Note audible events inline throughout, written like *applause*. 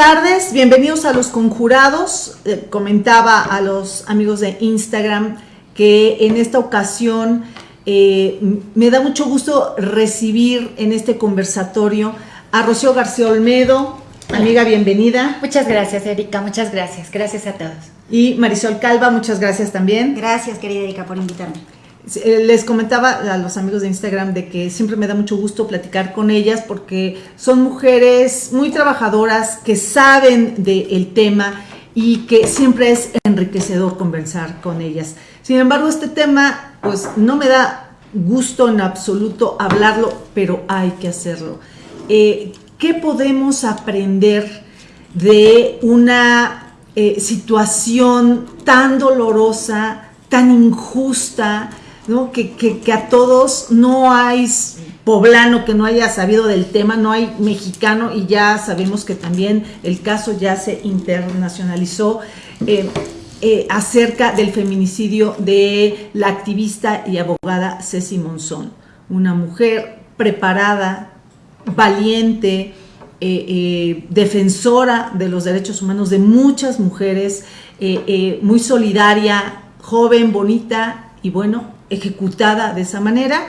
tardes, bienvenidos a Los Conjurados. Eh, comentaba a los amigos de Instagram que en esta ocasión eh, me da mucho gusto recibir en este conversatorio a Rocío García Olmedo. Amiga, bienvenida. Muchas gracias, Erika. Muchas gracias. Gracias a todos. Y Marisol Calva, muchas gracias también. Gracias, querida Erika, por invitarme. Eh, les comentaba a los amigos de Instagram de que siempre me da mucho gusto platicar con ellas porque son mujeres muy trabajadoras que saben del tema y que siempre es enriquecedor conversar con ellas. Sin embargo, este tema pues no me da gusto en absoluto hablarlo, pero hay que hacerlo. Eh, ¿Qué podemos aprender de una eh, situación tan dolorosa, tan injusta, que, a todos no hay poblano que no haya sabido del tema, no hay mexicano y ya sabemos que también el caso ya se internacionalizó eh, eh, acerca del feminicidio de la activista y abogada Ceci Monzón, una mujer preparada, valiente, eh, defensora de los derechos humanos de muchas mujeres, muy solidaria, joven, bonita y bueno, ejecutada de esa manera.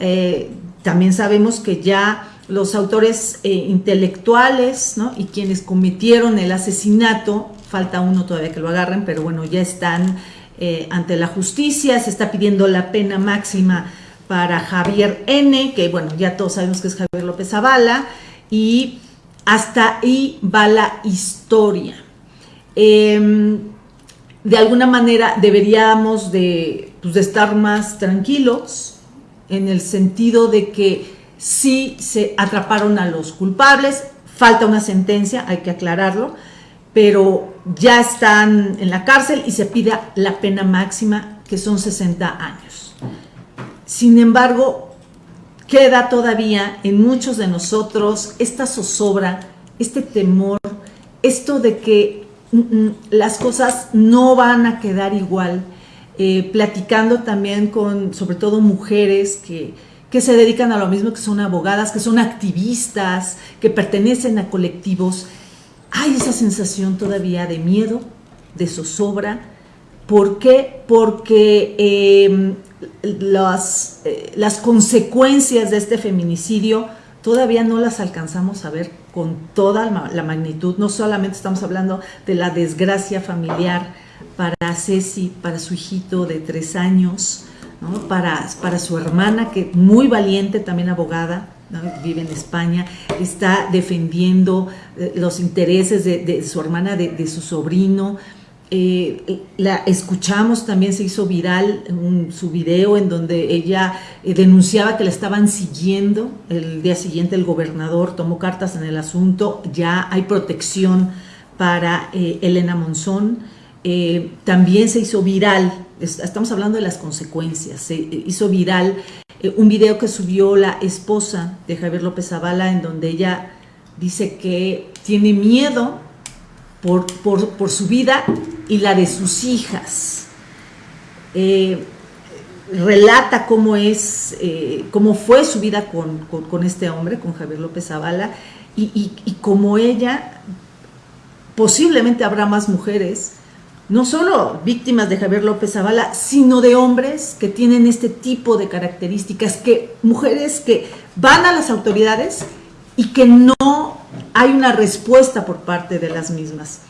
Eh, también sabemos que ya los autores eh, intelectuales y quienes cometieron el asesinato, falta uno todavía que lo agarren, pero bueno, ya están eh, ante la justicia, se está pidiendo la pena máxima para Javier N., que bueno, ya todos sabemos que es Javier López Zavala, y hasta ahí va la historia. Em, de alguna manera deberíamos de pues, de estar más tranquilos en el sentido de que sí se atraparon a los culpables, falta una sentencia, hay que aclararlo, pero ya están en la cárcel y se pide la pena máxima, que son 60 años. Sin embargo, queda todavía en muchos de nosotros esta zozobra, este temor, esto de que mm, mm, las cosas no van a quedar igual, eh, platicando también con sobre todo mujeres que, que se dedican a lo mismo, que son abogadas, que son activistas, que pertenecen a colectivos, hay esa sensación todavía de miedo, de zozobra. ¿Por qué? Porque em, las, eh, las consecuencias de este feminicidio todavía no las alcanzamos a ver con toda la magnitud. No solamente estamos hablando de la desgracia familiar, para Ceci, para su hijito de tres años, para, para su hermana, que muy valiente, también abogada, vive en España, está defendiendo eh, los intereses de, su hermana, de, su sobrino. Eh, la escuchamos, también se hizo viral su video en donde ella eh, denunciaba que la estaban siguiendo. El día siguiente el gobernador tomó cartas en el asunto, ya hay protección para Elena Monzón. Eh, también se hizo viral, estamos hablando de las consecuencias, se hizo viral eh, un video que subió la esposa de Javier López Zavala en donde ella dice que tiene miedo por, su vida y la de sus hijas. Eh, relata cómo es, cómo fue su vida con, este hombre, con Javier López Zavala, y, y, y como ella, posiblemente habrá más mujeres no solo víctimas de Javier López Zavala, sino de hombres que tienen este tipo de características, que mujeres que van a las autoridades y que no hay una respuesta por parte de las mismas.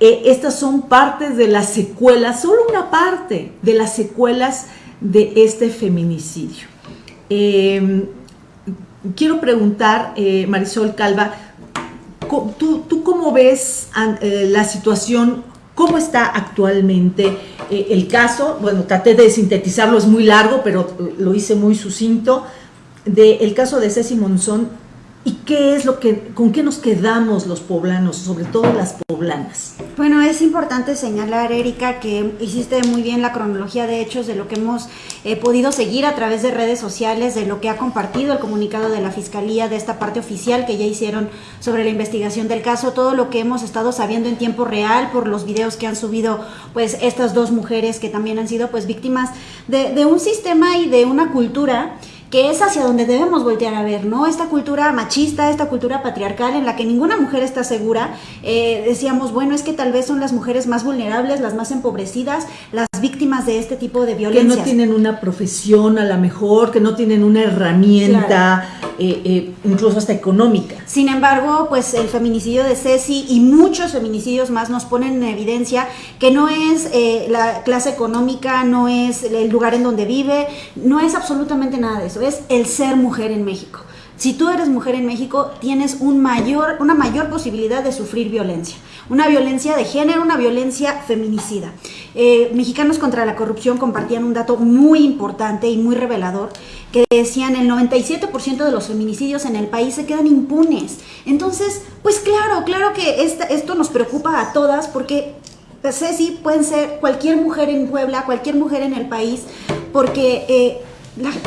Eh, estas son partes de las secuelas, solo una parte de las secuelas de este feminicidio. Em, quiero preguntar, eh, Marisol Calva, ¿tú, tú cómo ves eh, la situación ¿Cómo está actualmente eh, el caso? Bueno, traté de sintetizarlo, es muy largo, pero lo hice muy sucinto. Del caso de Ceci Monzón ¿Y qué es lo que, con qué nos quedamos los poblanos, sobre todo las poblanas? Bueno, es importante señalar, Erika, que hiciste muy bien la cronología de hechos de lo que hemos eh, podido seguir a través de redes sociales, de lo que ha compartido el comunicado de la Fiscalía, de esta parte oficial que ya hicieron sobre la investigación del caso, todo lo que hemos estado sabiendo en tiempo real por los videos que han subido pues estas dos mujeres que también han sido pues víctimas de, de un sistema y de una cultura que es hacia donde debemos voltear a ver, ¿no? Esta cultura machista, esta cultura patriarcal en la que ninguna mujer está segura. Eh, decíamos, bueno, es que tal vez son las mujeres más vulnerables, las más empobrecidas, las víctimas de este tipo de violencia. Que no tienen una profesión a lo mejor, que no tienen una herramienta, eh, eh, incluso hasta económica. Sin embargo, pues el feminicidio de Ceci y muchos feminicidios más nos ponen en evidencia que no es la clase económica, no es el lugar en donde vive, no es absolutamente nada de eso, es el ser mujer en México. Si tú eres mujer en México, tienes un mayor, una mayor posibilidad de sufrir violencia. Una violencia de género, una violencia feminicida. Eh, Mexicanos contra la Corrupción compartían un dato muy importante y muy revelador que decían el 97% de los feminicidios en el país se quedan impunes. Entonces, pues claro, claro que esto nos preocupa a todas porque pues, sí, pueden ser cualquier mujer en Puebla, cualquier mujer en el país, porque eh,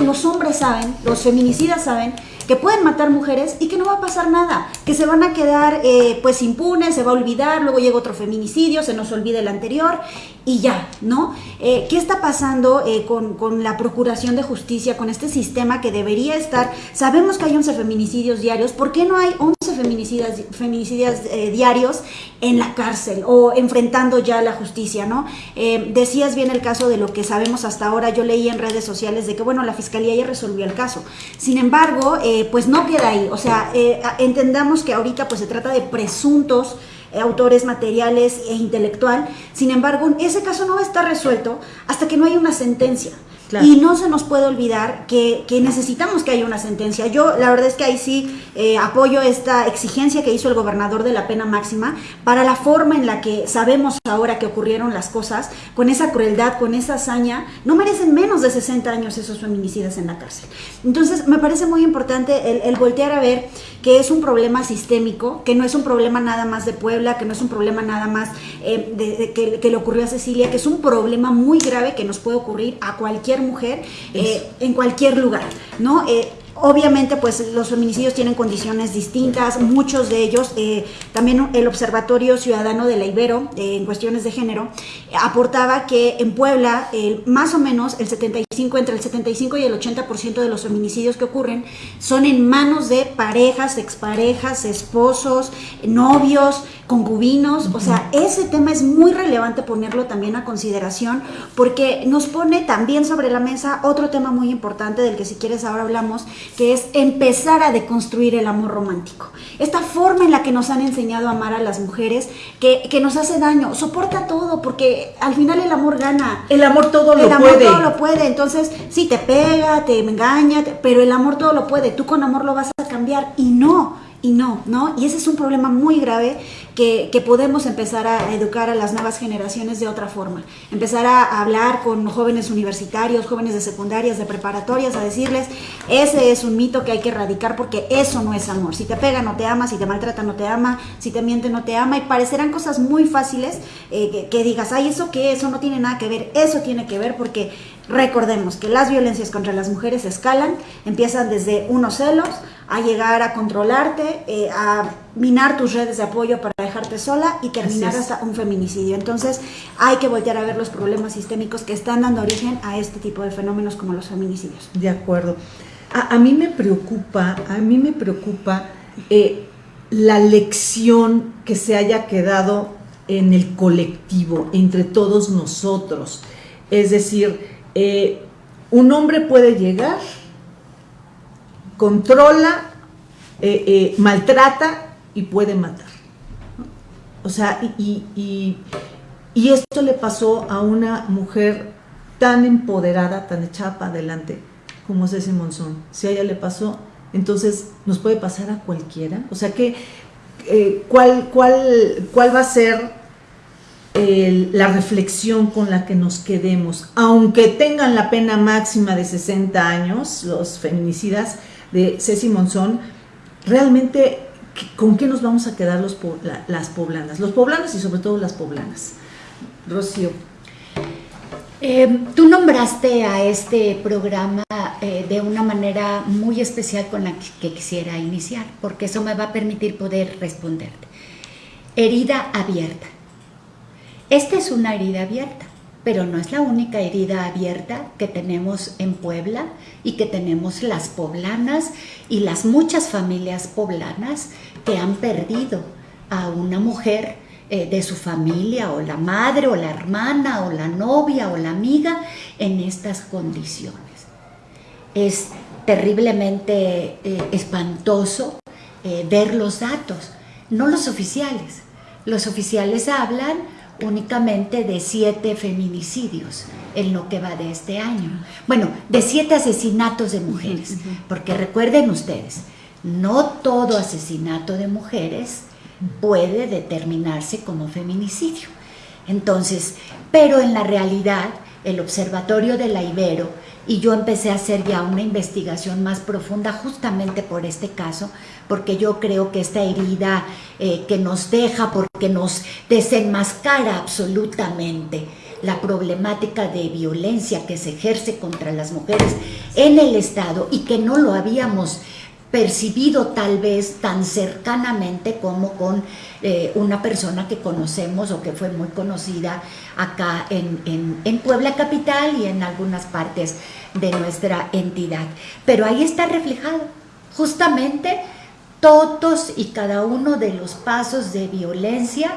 los hombres saben, los feminicidas saben que pueden matar mujeres y que no va a pasar nada, que se van a quedar eh, pues impunes, se va a olvidar, luego llega otro feminicidio, se nos olvida el anterior y ya, ¿no? Eh, ¿Qué está pasando eh, con, con, la procuración de justicia, con este sistema que debería estar? Sabemos que hay 11 feminicidios diarios, ¿por qué no hay 11 feminicidas, feminicidas diarios en la cárcel o enfrentando ya la justicia, ¿no? decías bien el caso de lo que sabemos hasta ahora, yo leí en redes sociales de que, bueno, la fiscalía ya resolvió el caso. Sin embargo, pues no queda ahí. O sea, eh, entendamos que ahorita pues se trata de presuntos eh, autores materiales e intelectual. Sin embargo, ese caso no va a estar resuelto hasta que no haya una sentencia. Y no se nos puede olvidar que, necesitamos que haya una sentencia. Yo la verdad es que ahí sí eh, apoyo esta exigencia que hizo el gobernador de la pena máxima para la forma en la que sabemos ahora que ocurrieron las cosas, con esa crueldad, con esa hazaña, no merecen menos de 60 años esos feminicidas en la cárcel. Entonces me parece muy importante el, voltear a ver que es un problema sistémico, que no es un problema nada más de Puebla, que no es un problema nada más eh, que, que le ocurrió a Cecilia, que es un problema muy grave que nos puede ocurrir a cualquier mujer eh, en cualquier lugar, ¿no? Eh, Obviamente, pues los feminicidios tienen condiciones distintas, muchos de ellos, eh, también el Observatorio Ciudadano de la Ibero, eh, en cuestiones de género, aportaba que en Puebla, más o menos el 75, entre el 75 y el 80% de los feminicidios que ocurren son en manos de parejas, exparejas, esposos, novios, concubinos, o sea, ese tema es muy relevante ponerlo también a consideración porque nos pone también sobre la mesa otro tema muy importante del que si quieres ahora hablamos, que es empezar a deconstruir el amor romántico. Esta forma en la que nos han enseñado a amar a las mujeres, que, nos hace daño, soporta todo, porque al final el amor gana. El amor todo lo puede. El amor todo lo puede, entonces sí, te pega, te engaña, pero el amor todo lo puede, tú con amor lo vas a cambiar y no y no, ¿no? Y ese es un problema muy grave que, podemos empezar a educar a las nuevas generaciones de otra forma. Empezar a hablar con jóvenes universitarios, jóvenes de secundarias, de preparatorias, a decirles, ese es un mito que hay que erradicar porque eso no es amor. Si te pega no te ama, si te maltrata no te ama, si te miente no te ama. Y parecerán cosas muy fáciles eh, que, que digas, ay, ¿eso qué? Eso no tiene nada que ver. Eso tiene que ver porque recordemos que las violencias contra las mujeres escalan, empiezan desde unos celos, a llegar a controlarte, eh, a minar tus redes de apoyo para dejarte sola y terminar hasta un feminicidio. Entonces hay que voltear a ver los problemas sistémicos que están dando origen a este tipo de fenómenos como los feminicidios. De acuerdo. A, mí me preocupa, a mí me preocupa eh, la lección que se haya quedado en el colectivo, entre todos nosotros. Es decir, eh, un hombre puede llegar controla, eh, eh, maltrata y puede matar. O sea, y, esto le pasó a una mujer tan empoderada, tan echada para adelante como es ese Monzón. Si a ella le pasó, entonces nos puede pasar a cualquiera. O sea, ¿cuál, cuál, ¿cuál va a ser la reflexión con la que nos quedemos? Aunque tengan la pena máxima de 60 años, los feminicidas, de Ceci Monzón, realmente, ¿con qué nos vamos a quedar los, las poblanas? Los poblanos y sobre todo las poblanas. Rocío. Em, tú nombraste a este programa eh, de una manera muy especial con la que, quisiera iniciar, porque eso me va a permitir poder responderte. Herida abierta. Esta es una herida abierta pero no es la única herida abierta que tenemos en Puebla y que tenemos las poblanas y las muchas familias poblanas que han perdido a una mujer eh, de su familia o la madre o la hermana o la novia o la amiga en estas condiciones. Es terriblemente eh, espantoso eh, ver los datos, no los oficiales. Los oficiales hablan únicamente de siete feminicidios en lo que va de este año. Bueno, de siete asesinatos de mujeres, porque recuerden ustedes, no todo asesinato de mujeres puede determinarse como feminicidio. Entonces, pero en la realidad, el Observatorio de la Ibero, y yo empecé a hacer ya una investigación más profunda justamente por este caso, porque yo creo que esta herida eh, que nos deja, porque nos desenmascara absolutamente la problemática de violencia que se ejerce contra las mujeres en el Estado y que no lo habíamos percibido tal vez tan cercanamente como con eh, una persona que conocemos o que fue muy conocida acá en, en Puebla Capital y en algunas partes de nuestra entidad. Pero ahí está reflejado justamente todos y cada uno de los pasos de violencia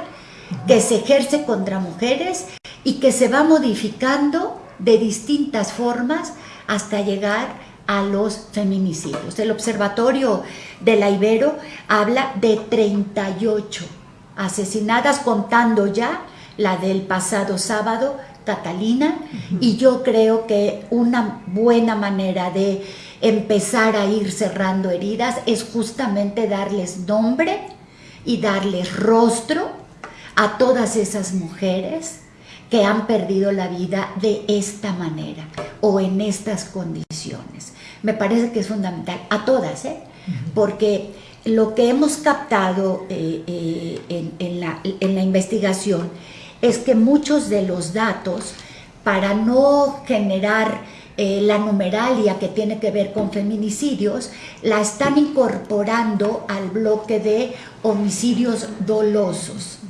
que se ejerce contra mujeres y que se va modificando de distintas formas hasta llegar a los feminicidios. El Observatorio de la Ibero habla de 38 asesinadas contando ya la del pasado sábado, Catalina, y yo creo que una buena manera de empezar a ir cerrando heridas es justamente darles nombre y darles rostro a todas esas mujeres que han perdido la vida de esta manera o en estas condiciones. Me parece que es fundamental, a todas, ¿eh? porque lo que hemos captado eh, eh, en, la, en la investigación es que muchos de los datos, para no generar eh, la numeralia que tiene que ver con feminicidios, la están incorporando al bloque de homicidios dolosos.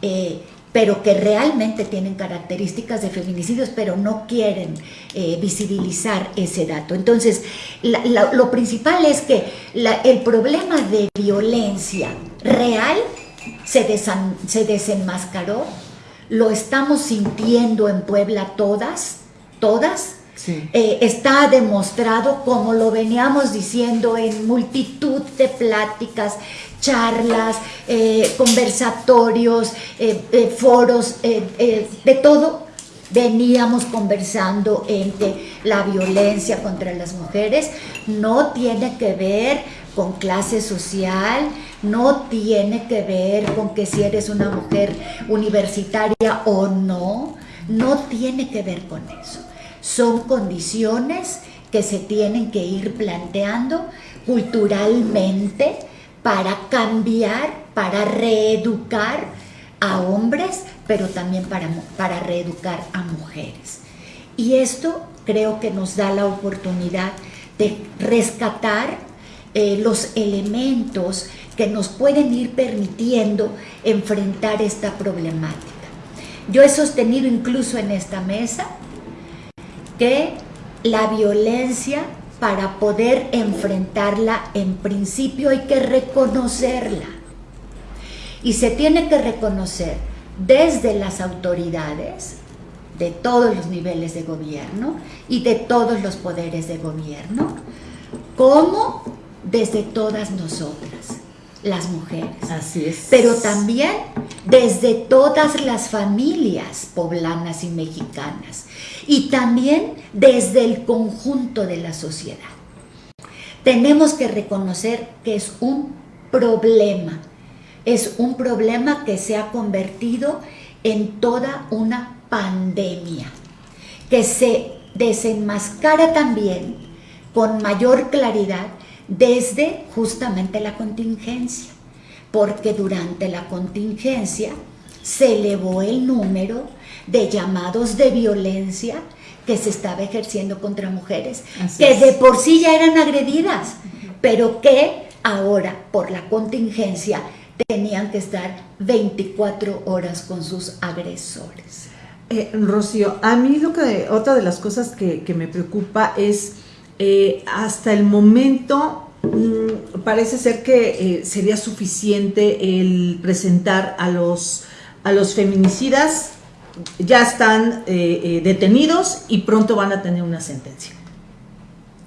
Eh, pero que realmente tienen características de feminicidios, pero no quieren eh, visibilizar ese dato. Entonces, lo principal es que el problema de violencia real se, se desenmascaró, lo estamos sintiendo en Puebla todas, todas, eh, está demostrado, como lo veníamos diciendo en multitud de pláticas, charlas, eh, conversatorios, eh, foros, de todo, veníamos conversando en que la violencia contra las mujeres. No tiene que ver con clase social, no tiene que ver con que si eres una mujer universitaria o no, no tiene que ver con eso son condiciones que se tienen que ir planteando culturalmente para cambiar, para reeducar a hombres, pero también para, para reeducar a mujeres. Y esto creo que nos da la oportunidad de rescatar eh, los elementos que nos pueden ir permitiendo enfrentar esta problemática. Yo he sostenido incluso en esta mesa que la violencia para poder enfrentarla en principio hay que reconocerla. Y se tiene que reconocer desde las autoridades de todos los niveles de gobierno y de todos los poderes de gobierno, como desde todas nosotras las mujeres. Así es. Pero también desde todas las familias poblanas y mexicanas. Y también desde el conjunto de la sociedad. Tenemos que reconocer que es un problema. Es un problema que se ha convertido en toda una pandemia. Que se desenmascara también con mayor claridad desde justamente la contingencia, porque durante la contingencia se elevó el número de llamados de violencia que se estaba ejerciendo contra mujeres, que de por sí ya eran agredidas, pero que ahora por la contingencia tenían que estar 24 horas con sus agresores. Eh, Rocío, a mí lo que otra de las cosas que, me preocupa es eh, hasta el momento mm, parece ser que eh, sería suficiente el presentar a los a los feminicidas ya están detenidos y pronto van a tener una sentencia.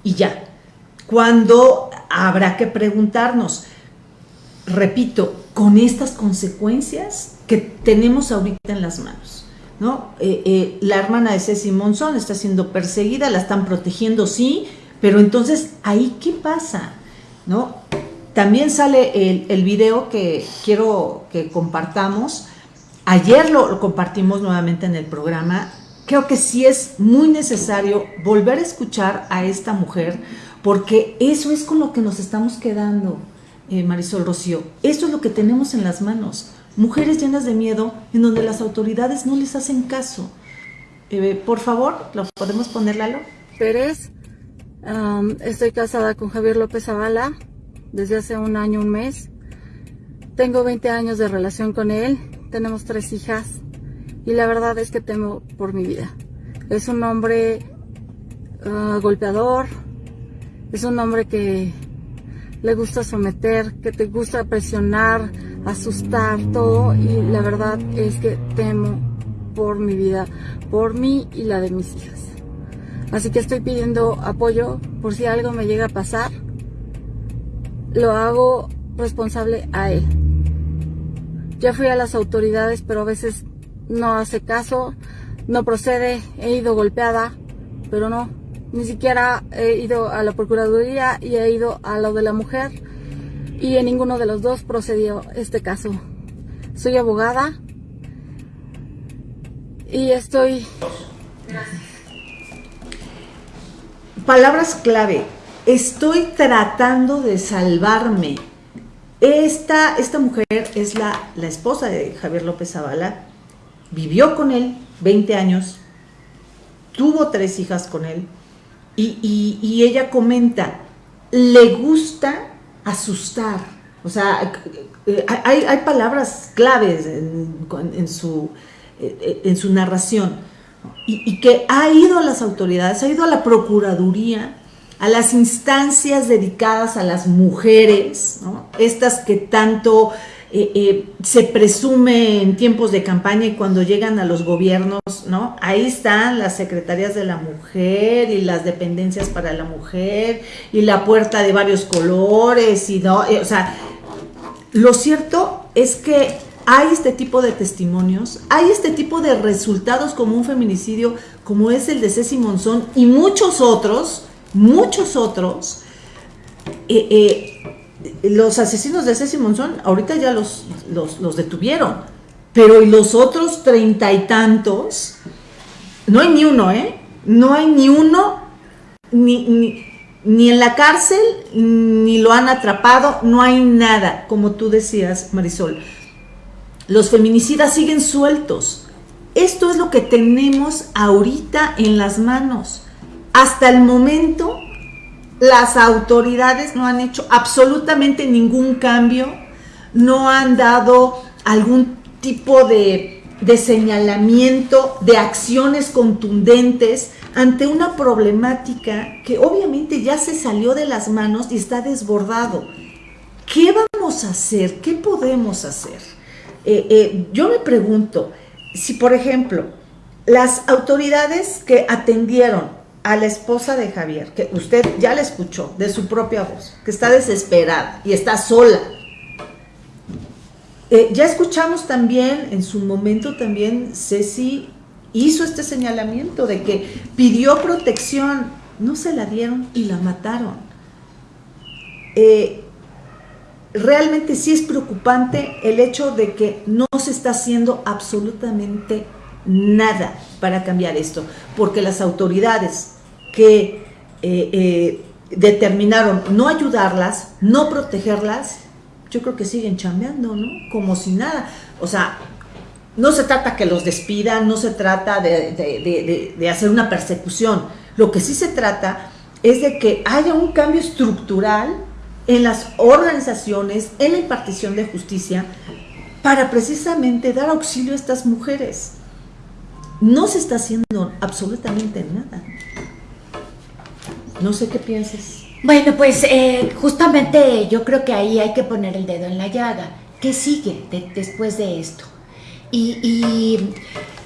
Y ya. Cuando habrá que preguntarnos, repito, con estas consecuencias que tenemos ahorita en las manos. ¿no? Eh, eh, la hermana de Ceci Monzón está siendo perseguida, la están protegiendo, sí, pero entonces, ¿ahí qué pasa? ¿No? También sale el, el video que quiero que compartamos. Ayer lo, compartimos nuevamente en el programa. Creo que sí es muy necesario volver a escuchar a esta mujer porque eso es con lo que nos estamos quedando. Eh, Marisol Rocío. Esto es lo que tenemos en las manos. Mujeres llenas de miedo en donde las autoridades no les hacen caso. Eh, por favor, ¿lo podemos poner, Lalo? Pérez, estoy casada con Javier López Zavala desde hace un año, un mes. Tengo 20 años de relación con él, tenemos tres hijas y la verdad es que temo por mi vida. Es un hombre ah, golpeador, es un hombre que le gusta someter, que te gusta presionar, asustar, todo. Y la verdad es que temo por mi vida, por mí y la de mis hijas. Así que estoy pidiendo apoyo por si algo me llega a pasar. Lo hago responsable a él. Ya fui a las autoridades, pero a veces no hace caso, no procede, he ido golpeada, pero no, ni siquiera he ido a la Procuraduría y he ido a lo de la mujer y en ninguno de los dos procedió este caso. Soy abogada y estoy... Palabras clave. Estoy tratando de salvarme. Esta, esta mujer es la, la esposa de Javier López Zavala. Vivió con él 20 años. Tuvo tres hijas con él y, ella comenta, le gusta asustar. O sea, eh, hay, palabras claves en, su, eh, en su narración. Y, que ha ido a las autoridades, ha ido a la Procuraduría, a las instancias dedicadas a las mujeres, estas que tanto eh, eh, se presume en tiempos de campaña y cuando llegan a los gobiernos, ¿no? Ahí están las secretarías de la mujer y las dependencias para la mujer y la puerta de varios colores y no, eh, o sea, lo cierto es que hay este tipo de testimonios, hay este tipo de resultados como un feminicidio, como es el de Ceci Monzón y muchos otros, muchos otros, eh, los asesinos de Ceci Monzón ahorita ya los, los, detuvieron, pero y los otros treinta y tantos, no hay ni uno, ¿eh? No hay ni uno, ni, ni, en la cárcel, ni lo han atrapado, no hay nada, como tú decías, Marisol. Los feminicidas siguen sueltos. Esto es lo que tenemos ahorita en las manos. Hasta el momento las autoridades no han hecho absolutamente ningún cambio, no han dado algún tipo de, señalamiento, de acciones contundentes ante una problemática que obviamente ya se salió de las manos y está desbordado. ¿Qué vamos a hacer? ¿Qué podemos hacer? Eh, eh, yo me pregunto, si por ejemplo las autoridades que atendieron a la esposa de Javier, que usted ya la escuchó de su propia voz, que está desesperada y está sola. Eh, ya escuchamos también, en su momento también, Ceci hizo este señalamiento de que pidió protección, no se la dieron y la mataron. Eh, realmente sí es preocupante el hecho de que no se está haciendo absolutamente nada para cambiar esto, porque las autoridades que eh, eh, determinaron no ayudarlas, no protegerlas, yo creo que siguen chambeando, ¿no? Como si nada. O sea, no se trata que los despidan, no se trata de hacer una persecución. Lo que sí se trata es de que haya un cambio estructural en las organizaciones, en la impartición de justicia, para precisamente dar auxilio a estas mujeres. No se está haciendo absolutamente nada. No sé qué piensas. Bueno, pues eh, justamente yo creo que ahí hay que poner el dedo en la llaga. ¿Qué sigue después de esto? Y,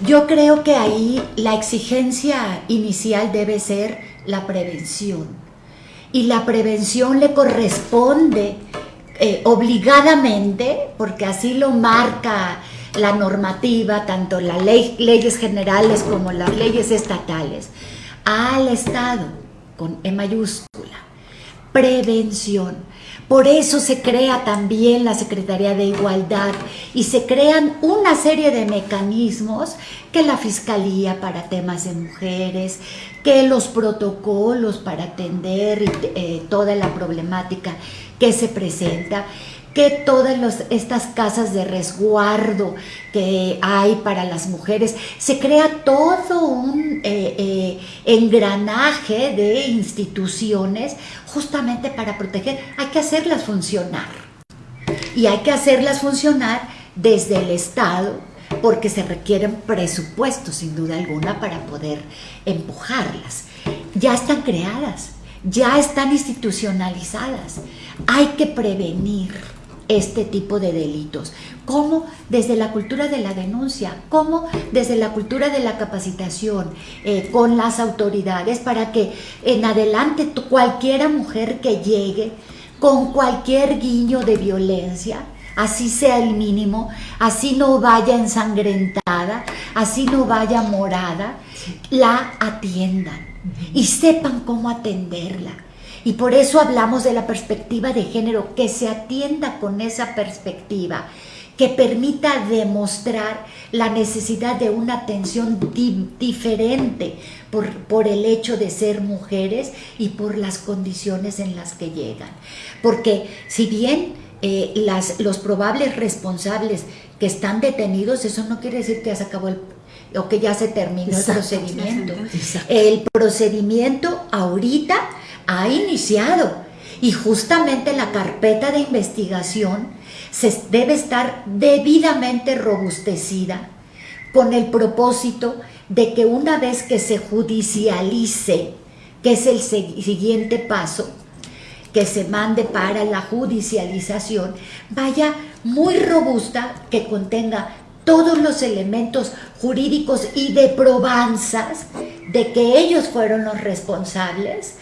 yo creo que ahí la exigencia inicial debe ser la prevención. Y la prevención le corresponde eh, obligadamente, porque así lo marca la normativa, tanto las ley, leyes generales como las leyes estatales, al Estado, con E mayúscula. Prevención. Por eso se crea también la Secretaría de Igualdad y se crean una serie de mecanismos que la Fiscalía para temas de mujeres, que los protocolos para atender eh, toda la problemática que se presenta, que todas estas casas de resguardo que hay para las mujeres, se crea todo un eh, eh, engranaje de instituciones justamente para proteger. Hay que hacerlas funcionar. Y hay que hacerlas funcionar desde el Estado, porque se requieren presupuestos, sin duda alguna, para poder empujarlas. Ya están creadas, ya están institucionalizadas. Hay que prevenir este tipo de delitos. ¿Cómo? Desde la cultura de la denuncia, ¿cómo? Desde la cultura de la capacitación eh, con las autoridades para que en adelante cualquiera mujer que llegue con cualquier guiño de violencia, así sea el mínimo, así no vaya ensangrentada, así no vaya morada, la atiendan y sepan cómo atenderla y por eso hablamos de la perspectiva de género, que se atienda con esa perspectiva, que permita demostrar la necesidad de una atención diferente por, por, el hecho de ser mujeres y por las condiciones en las que llegan. Porque si bien eh, las, los probables responsables que están detenidos, eso no quiere decir que ya se acabó el o que ya se terminó el procedimiento. El procedimiento ahorita ha iniciado. Y justamente la carpeta de investigación se debe estar debidamente robustecida con el propósito de que una vez que se judicialice, que es el siguiente paso, que se mande para la judicialización, vaya muy robusta, que contenga todos los elementos jurídicos y de probanzas de que ellos fueron los responsables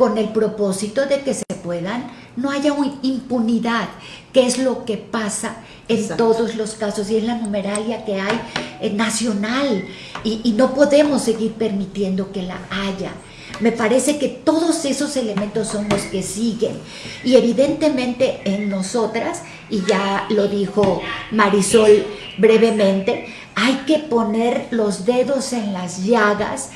con el propósito de que se puedan, no haya impunidad, que es lo que pasa en todos los casos y en la numeralia que hay eh, nacional. Y, y no podemos seguir permitiendo que la haya. Me parece que todos esos elementos son los que siguen. Y evidentemente en nosotras, y ya lo dijo Marisol brevemente, hay que poner los dedos en las llagas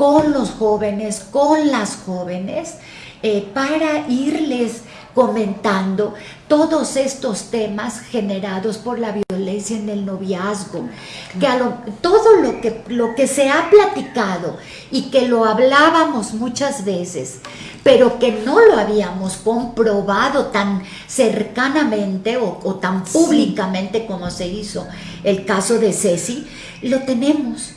con los jóvenes, con las jóvenes, eh, para irles comentando todos estos temas generados por la violencia en el noviazgo, que todo lo que, lo que se ha platicado y que lo hablábamos muchas veces, pero que no lo habíamos comprobado tan cercanamente o, tan públicamente como se hizo el caso de Ceci, lo tenemos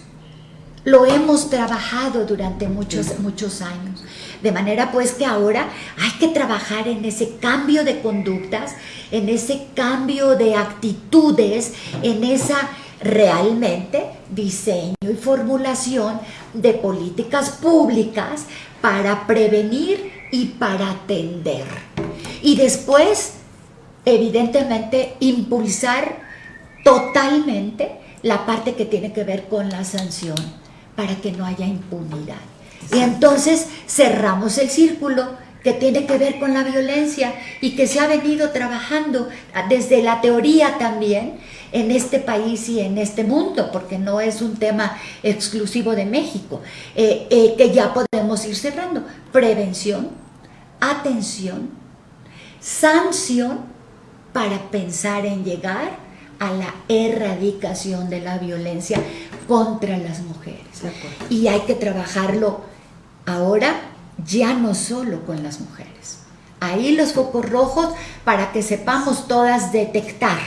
lo hemos trabajado durante muchos, muchos años. De manera pues que ahora hay que trabajar en ese cambio de conductas, en ese cambio de actitudes, en esa realmente diseño y formulación de políticas públicas para prevenir y para atender. Y después, evidentemente, impulsar totalmente la parte que tiene que ver con la sanción para que no haya impunidad. Y entonces cerramos el círculo que tiene que ver con la violencia y que se ha venido trabajando desde la teoría también en este país y en este mundo, porque no es un tema exclusivo de México, eh, eh, que ya podemos ir cerrando. Prevención, atención, sanción para pensar en llegar a la erradicación de la violencia contra las mujeres. Y hay que trabajarlo ahora ya no solo con las mujeres. Ahí los focos rojos para que sepamos todas detectar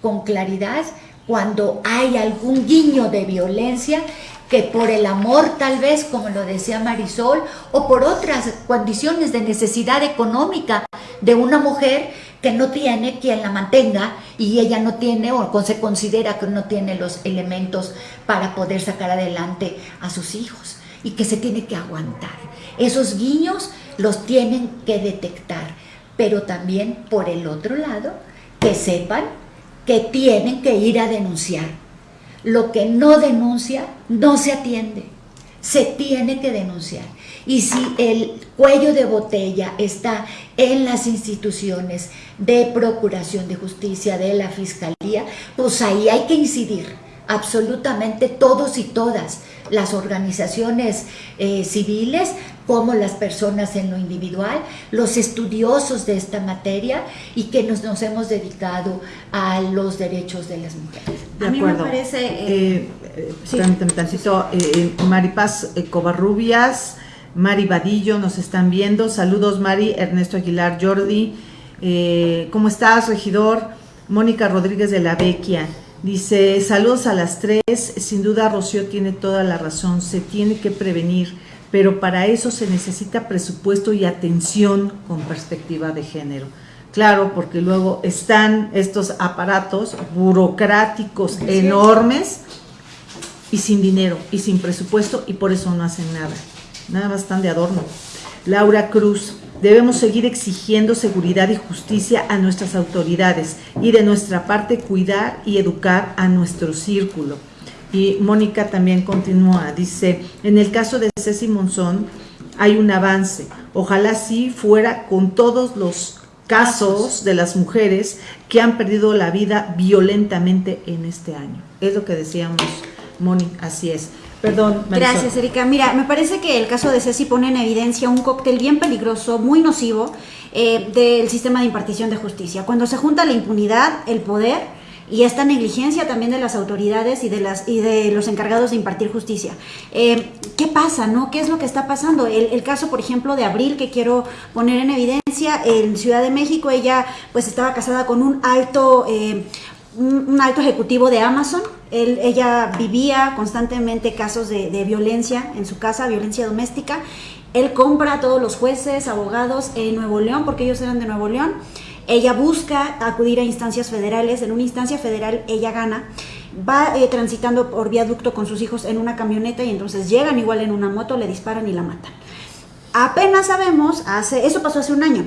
con claridad cuando hay algún guiño de violencia que por el amor tal vez, como lo decía Marisol, o por otras condiciones de necesidad económica de una mujer que no tiene quien la mantenga y ella no tiene o se considera que no tiene los elementos para poder sacar adelante a sus hijos y que se tiene que aguantar. Esos guiños los tienen que detectar, pero también por el otro lado, que sepan que tienen que ir a denunciar lo que no denuncia no se atiende, se tiene que denunciar. Y si el cuello de botella está en las instituciones de procuración de justicia, de la fiscalía, pues ahí hay que incidir absolutamente todos y todas, las organizaciones eh, civiles como las personas en lo individual, los estudiosos de esta materia y que nos, nos hemos dedicado a los derechos de las mujeres. De acuerdo. parece... Eh, eh, tantito, eh, Maripaz Covarrubias, Mari Vadillo nos están viendo. Saludos Mari, Ernesto Aguilar, Jordi. ¿Cómo estás, regidor? Mónica Rodríguez de la Vecchia. Dice, saludos a las tres. Sin duda Rocío tiene toda la razón. Se tiene que prevenir pero para eso se necesita presupuesto y atención con perspectiva de género. Claro, porque luego están estos aparatos burocráticos enormes y sin dinero y sin presupuesto y por eso no hacen nada. Nada más están de adorno. Laura Cruz, debemos seguir exigiendo seguridad y justicia a nuestras autoridades y de nuestra parte cuidar y educar a nuestro círculo y Mónica también continúa, dice, en el caso de Ceci Monzón hay un avance. Ojalá sí fuera con todos los casos de las mujeres que han perdido la vida violentamente en este año. Es lo que decíamos, Moni, así es. Perdón. Gracias, Erika. Mira, me parece que el caso de Ceci pone en evidencia un cóctel bien peligroso, muy nocivo eh, del sistema de impartición de justicia. Cuando se junta la impunidad, el poder y esta negligencia también de las autoridades y de, las, y de los encargados de impartir justicia. Eh, ¿Qué pasa? no? ¿Qué es lo que está pasando? El, caso, por ejemplo, de Abril, que quiero poner en evidencia, en Ciudad de México, ella pues estaba casada con un alto... Eh, un, alto ejecutivo de Amazon. ella vivía constantemente casos de, de, violencia en su casa, violencia doméstica. Él compra a todos los jueces, abogados en Nuevo León, porque ellos eran de Nuevo León. Ella busca acudir a instancias federales, en una instancia federal ella gana, va eh, transitando por viaducto con sus hijos en una camioneta y entonces llegan igual en una moto, le disparan y la matan. Apenas sabemos, hace, eso pasó hace un año,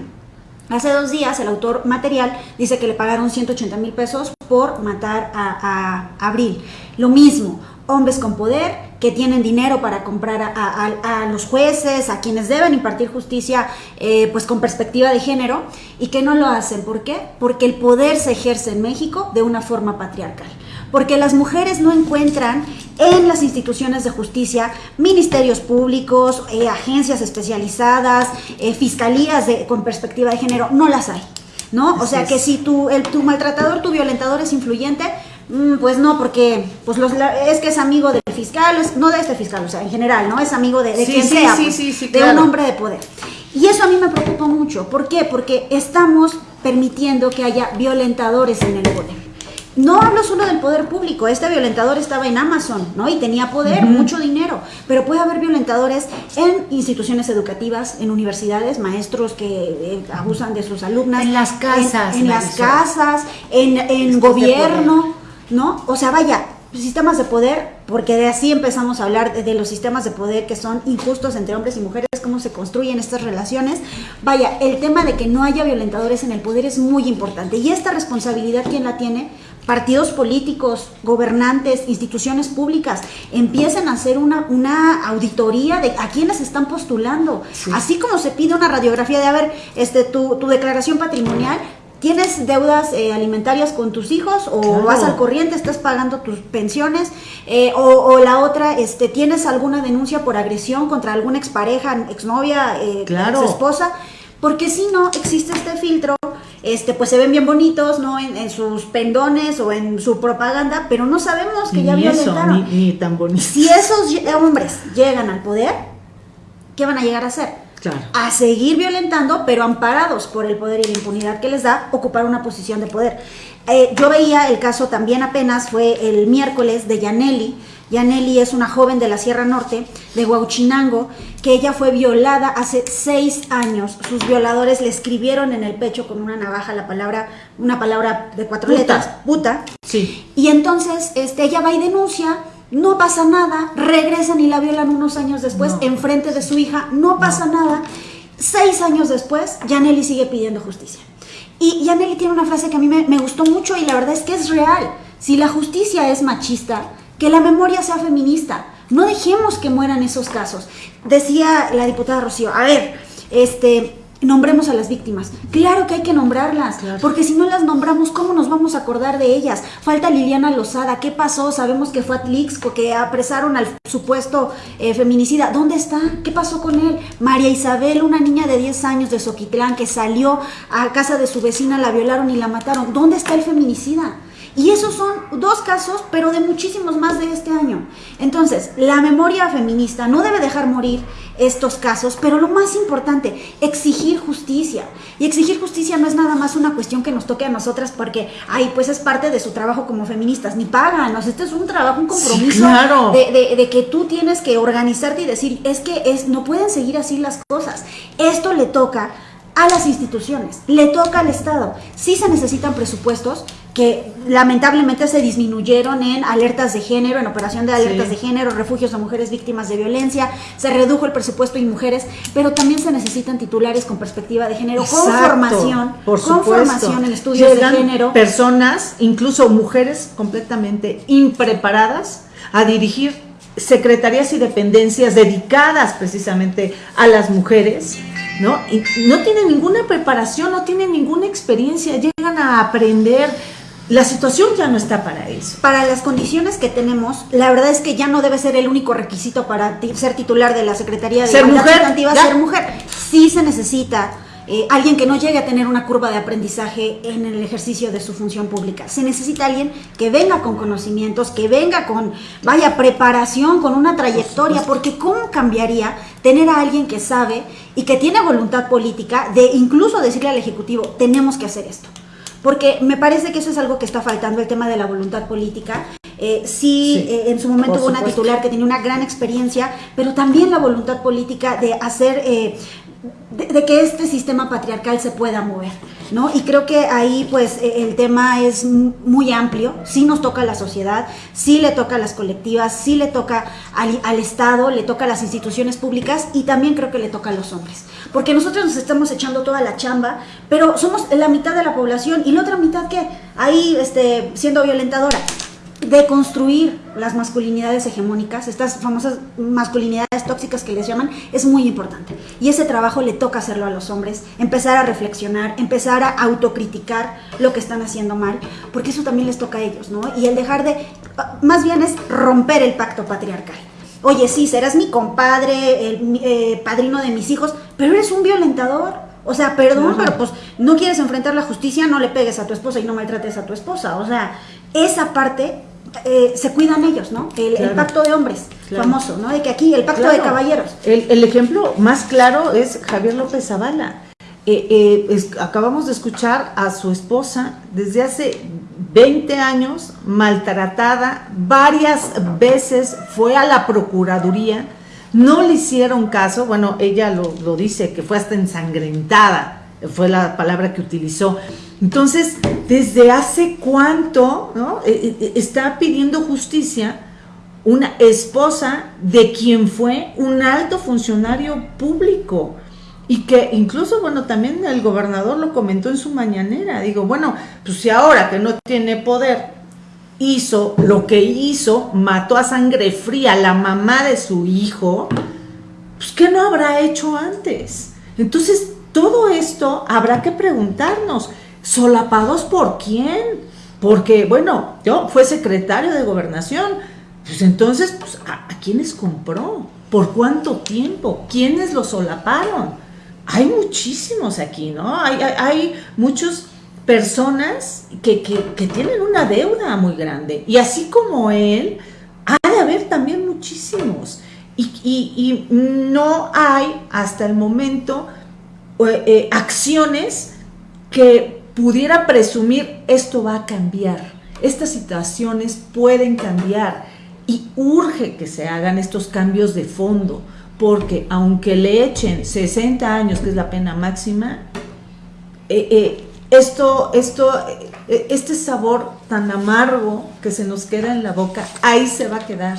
Hace dos días el autor material dice que le pagaron 180 mil pesos por matar a, a, Abril. Lo mismo, hombres con poder que tienen dinero para comprar a, los jueces, a quienes deben impartir justicia, eh, pues con perspectiva de género, y que no lo hacen. ¿Por qué? Porque el poder se ejerce en México de una forma patriarcal. Porque las mujeres no encuentran en las instituciones de justicia, ministerios públicos, eh, agencias especializadas, eh, fiscalías de, con perspectiva de género, no las hay. ¿No? o sea que si tu, el, tu maltratador, tu violentador es influyente, Mm, pues no, porque pues los, es que es amigo del fiscal, no de este fiscal, o sea, en general, ¿no? Es amigo de, quien sea, pues, de un hombre de poder. Y eso a mí me preocupa mucho. ¿Por qué? Porque estamos permitiendo que haya violentadores en el poder. No hablo solo del poder público, este violentador estaba en Amazon, ¿no? Y tenía poder, mucho dinero, pero puede haber violentadores en instituciones educativas, en universidades, maestros que eh, abusan de sus alumnas. En las casas. En, las casas, en, en gobierno. ¿no? O sea, vaya, sistemas de poder, porque de así empezamos a hablar de, los sistemas de poder que son injustos entre hombres y mujeres, cómo se construyen estas relaciones. Vaya, el tema de que no haya violentadores en el poder es muy importante. Y esta responsabilidad, ¿quién la tiene? Partidos políticos, gobernantes, instituciones públicas, empiecen a hacer una, una auditoría de a quiénes están postulando. Así como se pide una radiografía de, a ver, este, tu, tu declaración patrimonial, ¿Tienes deudas eh, alimentarias con tus hijos o vas al corriente, estás pagando tus pensiones? Eh, o, la otra, este, ¿tienes alguna denuncia por agresión contra alguna expareja, exnovia, eh, esposa? Porque si no existe este filtro, este, pues se ven bien bonitos, ¿no? En, sus pendones o en su propaganda, pero no sabemos que ya violentaron. Ni, ni tan bonitos. Si esos hombres llegan al poder, ¿qué van a llegar a hacer? a seguir violentando, pero amparados por el poder y la impunidad que les da ocupar una posición de poder. Eh, yo veía el caso también apenas, fue el miércoles de Yaneli. Yaneli es una joven de la Sierra Norte, de Huauchinango, que ella fue violada hace seis años. Sus violadores le escribieron en el pecho con una navaja la palabra, una palabra de cuatro letras, puta. Sí. Y entonces este, ella va y denuncia, no pasa nada, regresan y la violan unos años después No. en frente de su hija, no pasa nada. Seis años después, Yaneli sigue pidiendo justicia. Y Yaneli tiene una frase que a mí me, me gustó mucho y la verdad es que es real. Si la justicia es machista, que la memoria sea feminista. No dejemos que mueran esos casos. Decía la diputada Rocío, a ver, este, nombremos a las víctimas. Claro que hay que nombrarlas, Claro. porque si no las nombramos, ¿cómo nos vamos a acordar de ellas? Falta Liliana Lozada, ¿qué pasó? Sabemos que fue Atlixco, que apresaron al supuesto eh, feminicida. ¿Dónde está? ¿Qué pasó con él? María Isabel, una niña de 10 años de Soquitlán que salió a casa de su vecina, la violaron y la mataron. ¿Dónde está el feminicida? Y esos son dos casos, pero de muchísimos más de este año. Entonces, la memoria feminista no debe dejar morir estos casos, pero lo más importante, exigir justicia. Y exigir justicia no es nada más una cuestión que nos toque a nosotras porque, ay, pues es parte de su trabajo como feministas, ni pagan, o sea, este es un trabajo, un compromiso claro. de, de- de que tú tienes que organizarte y decir, es que es, no pueden seguir así las cosas. Esto le toca a las instituciones, le toca al Estado. Sí se necesitan presupuestos que lamentablemente se disminuyeron en alertas de género, en operación de alertas Sí. de género, refugios a mujeres víctimas de violencia, se redujo el presupuesto y mujeres, pero también se necesitan titulares con perspectiva de género, con formación, por con formación en estudios Llegan de género. Personas, incluso mujeres completamente impreparadas a dirigir secretarías y dependencias dedicadas precisamente a las mujeres, ¿no? Y no tienen ninguna preparación, no tienen ninguna experiencia, llegan a aprender. La situación ya no está para eso. para las condiciones que tenemos, la verdad es que ya no debe ser el único requisito para ser titular de la Secretaría de Ser mujer, Sustantiva, ser mujer. Sí se necesita eh, alguien que no llegue a tener una curva de aprendizaje en el ejercicio de su función pública. Se necesita alguien que venga con conocimientos, que venga con, vaya, preparación, con una trayectoria, porque ¿cómo cambiaría tener a alguien que sabe y que tiene voluntad política de incluso decirle al Ejecutivo, tenemos que hacer esto? Porque me parece que eso es algo que está faltando, el tema de la voluntad política. Eh, sí, Sí, eh, en su momento hubo una titular que tenía una gran experiencia, pero también la voluntad política de hacer, eh, de, de que este sistema patriarcal se pueda mover, ¿no? Y creo que ahí, pues, eh, el tema es muy amplio, sí nos toca a la sociedad, sí le toca a las colectivas, sí le toca al, al Estado, le toca a las instituciones públicas y también creo que le toca a los hombres. Porque nosotros nos estamos echando toda la chamba, pero somos la mitad de la población y la otra mitad que ahí este, siendo violentadora. De construir las masculinidades hegemónicas, estas famosas masculinidades tóxicas que les llaman, es muy importante. Y ese trabajo le toca hacerlo a los hombres, empezar a reflexionar, empezar a autocriticar lo que están haciendo mal, porque eso también les toca a ellos, ¿no? Y el dejar de, más bien es romper el pacto patriarcal. Oye, sí, serás mi compadre, el mi- eh, padrino de mis hijos, pero eres un violentador. O sea, perdón, Ajá. pero pues no quieres enfrentar la justicia, no le pegues a tu esposa y no maltrates a tu esposa. O sea, esa parte eh, se cuidan ellos, ¿no? El, pacto de hombres, Claro. famoso, ¿no? De que aquí, el pacto Claro. de caballeros. El, el ejemplo más claro es Javier López Zavala. Eh, eh, es- acabamos de escuchar a su esposa desde hace 20 años maltratada, varias veces fue a la Procuraduría, no le hicieron caso, bueno, ella lo, lo dice, que fue hasta ensangrentada, fue la palabra que utilizó. Entonces, ¿desde hace cuánto ¿no? Eh, eh, está pidiendo justicia? una esposa de quien fue un alto funcionario público y que incluso, bueno, también el gobernador lo comentó en su mañanera. Digo, bueno, pues si ahora que no tiene poder hizo lo que hizo, mató a sangre fría a la mamá de su hijo, pues ¿qué no habrá hecho antes? Entonces, todo esto habrá que preguntarnos, ¿solapados por quién? Porque, bueno, yo fue secretario de gobernación, pues entonces, pues, ¿a, a quiénes compró? ¿Por cuánto tiempo? ¿Quiénes lo solaparon? Hay muchísimos aquí, ¿no? Hay, muchas personas que, que, tienen una deuda muy grande. Y así como él, ha de haber también muchísimos. y, no hay hasta el momento eh, eh, acciones que pudiera presumir esto va a cambiar, estas situaciones pueden cambiar y urge que se hagan estos cambios de fondo, porque aunque le echen 60 años, que es la pena máxima, eh, esto, esto, este sabor tan amargo que se nos queda en la boca, ahí se va a quedar.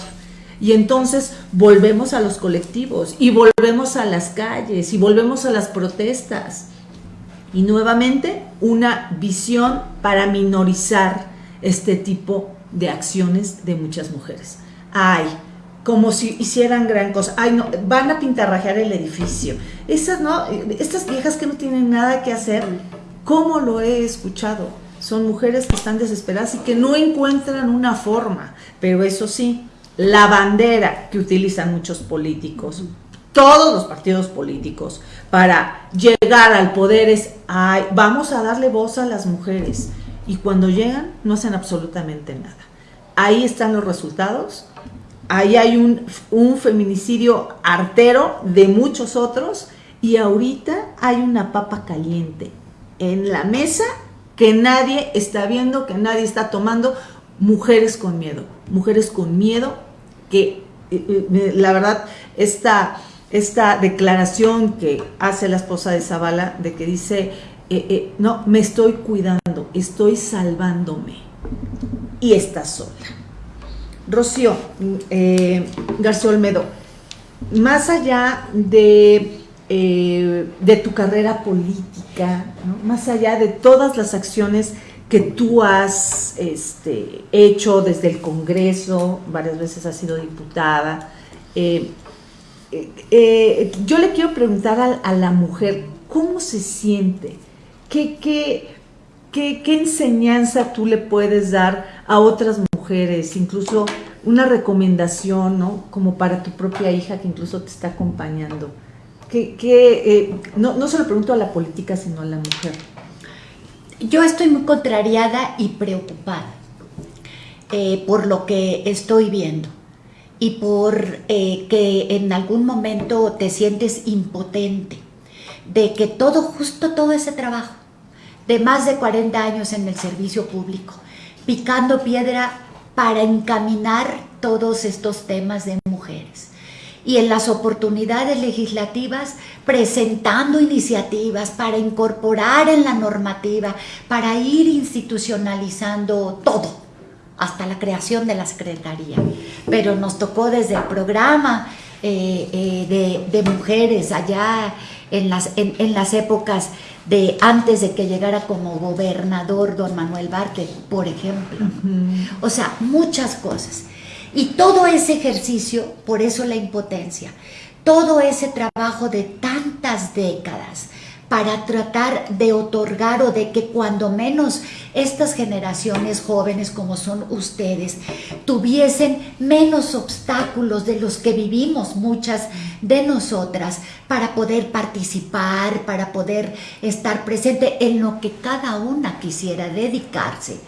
Y entonces volvemos a los colectivos y volvemos a las calles y volvemos a las protestas. Y nuevamente una visión para minorizar este tipo de acciones de muchas mujeres. Ay, como si hicieran gran cosa. Ay, no, van a pintarrajear el edificio. Esas no, estas viejas que no tienen nada que hacer, ¿cómo lo he escuchado? Son mujeres que están desesperadas y que no encuentran una forma. Pero eso sí, la bandera que utilizan muchos políticos, todos los partidos políticos, para llegar al poder es, ay, vamos a darle voz a las mujeres. Y cuando llegan, no hacen absolutamente nada. Ahí están los resultados. Ahí hay un, un feminicidio artero de muchos otros. Y ahorita hay una papa caliente en la mesa que nadie está viendo, que nadie está tomando. Mujeres con miedo, mujeres con miedo que eh, eh, la verdad, esta, esta declaración que hace la esposa de Zavala, de que dice, eh, no, me estoy cuidando, estoy salvándome, y está sola. Rocío García Olmedo, más allá de, de tu carrera política, más allá de todas las acciones que tú has este, hecho desde el Congreso, varias veces has sido diputada. Eh, eh, eh, yo le quiero preguntar a, la mujer, ¿cómo se siente? ¿Qué, qué, qué, enseñanza tú le puedes dar a otras mujeres? Incluso una recomendación, ¿no? Como para tu propia hija que incluso te está acompañando. ¿Qué, no, no se lo pregunto a la política, sino a la mujer yo estoy muy contrariada y preocupada eh, por lo que estoy viendo y por eh, que en algún momento te sientes impotente de que todo, justo todo ese trabajo de más de 40 años en el servicio público, picando piedra para encaminar todos estos temas de mujeres y en las oportunidades legislativas presentando iniciativas para incorporar en la normativa, para ir institucionalizando todo, hasta la creación de la Secretaría. Pero nos tocó desde el programa eh, eh, de, mujeres allá en las, en, las épocas de antes de que llegara como gobernador don Manuel Barque, por ejemplo. O sea, muchas cosas. Y todo ese ejercicio, por eso la impotencia, todo ese trabajo de tantas décadas para tratar de otorgar o de que cuando menos estas generaciones jóvenes como son ustedes tuviesen menos obstáculos de los que vivimos muchas de nosotras para poder participar, para poder estar presente en lo que cada una quisiera dedicarse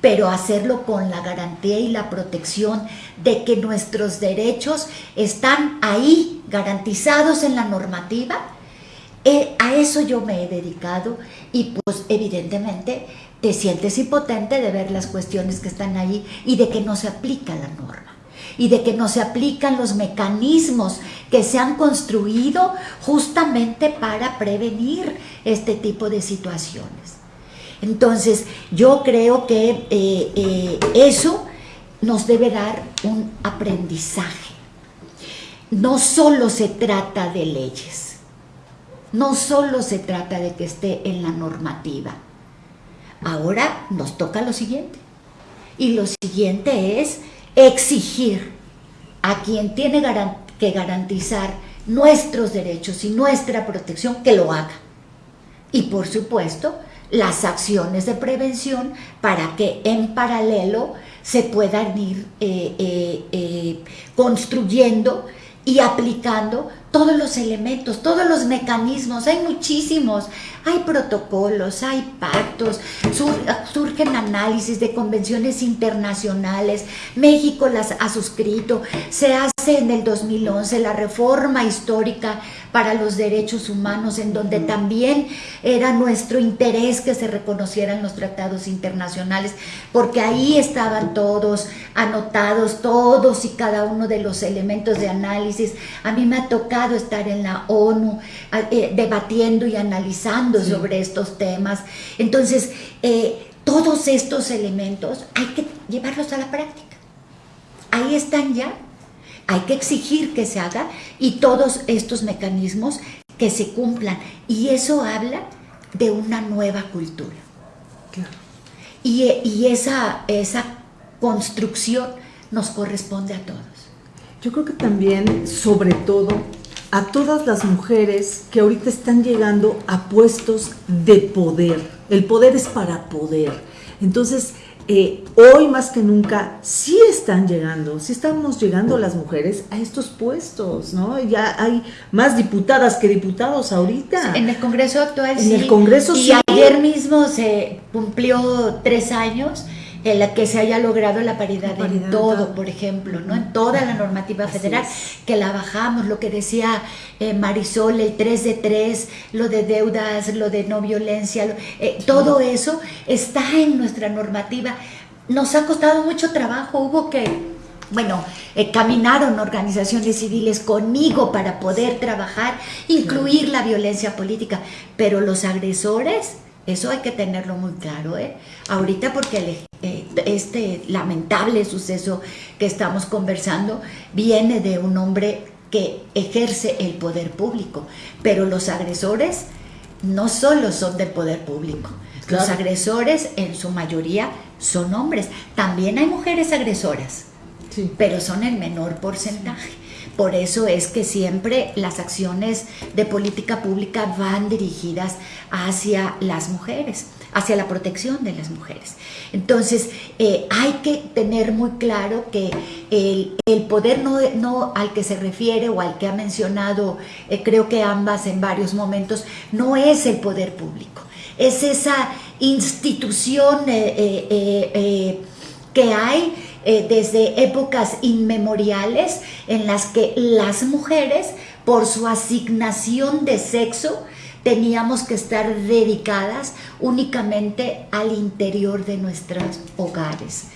pero hacerlo con la garantía y la protección de que nuestros derechos están ahí, garantizados en la normativa. Eh, a eso yo me he dedicado y pues evidentemente te sientes impotente de ver las cuestiones que están ahí y de que no se aplica la norma y de que no se aplican los mecanismos que se han construido justamente para prevenir este tipo de situaciones. Entonces, yo creo que eh, eh, eso nos debe dar un aprendizaje. No solo se trata de leyes, no solo se trata de que esté en la normativa. Ahora nos toca lo siguiente. Y lo siguiente es exigir a quien tiene que garantizar nuestros derechos y nuestra protección que lo haga. Y por supuesto, las acciones de prevención para que en paralelo se puedan ir eh, eh, eh, construyendo y aplicando todos los elementos, todos los mecanismos, hay muchísimos, hay protocolos, hay pactos, surgen análisis de convenciones internacionales, México las ha suscrito, se hace en el 2011 la reforma histórica para los derechos humanos, en donde también era nuestro interés que se reconocieran los tratados internacionales, porque ahí estaban todos anotados, todos y cada uno de los elementos de análisis. A mí me ha tocado estar en la ONU eh, debatiendo y analizando sobre estos temas. Entonces, eh, todos estos elementos hay que llevarlos a la práctica. Ahí están ya hay que exigir que se haga y todos estos mecanismos que se cumplan. Y eso habla de una nueva cultura. Y, esa, esa construcción nos corresponde a todos. Yo creo que también, sobre todo, a todas las mujeres que ahorita están llegando a puestos de poder. El poder es para poder. Entonces, eh, hoy más que nunca sí están llegando, sí estamos llegando las mujeres a estos puestos, ¿no? Ya hay más diputadas que diputados ahorita. En el Congreso actual en el Congreso y ayer mismo se cumplió tres años en la que se haya logrado la paridad, en todo, por ejemplo, ¿no? En toda la normativa federal, que la bajamos, lo que decía eh, Marisol, el 3 de 3, lo de deudas, lo de no violencia, eh, todo eso está en nuestra normativa. Nos ha costado mucho trabajo, hubo que bueno, eh, caminaron organizaciones civiles conmigo para poder trabajar, incluir la violencia política, pero los agresores eso hay que tenerlo muy claro, ¿eh? Ahorita porque eh, este lamentable suceso que estamos conversando viene de un hombre que ejerce el poder público, pero los agresores no solo son del poder público, los agresores en su mayoría son hombres, también hay mujeres agresoras, pero son el menor porcentaje. Por eso es que siempre las acciones de política pública van dirigidas hacia las mujeres, hacia la protección de las mujeres. Entonces, eh, hay que tener muy claro que el, poder no, al que se refiere o al que ha mencionado, eh, creo que ambas en varios momentos, no es el poder público, es esa institución eh, que hay eh, desde épocas inmemoriales en las que las mujeres, por su asignación de sexo, teníamos que estar dedicadas únicamente al interior de nuestros hogares.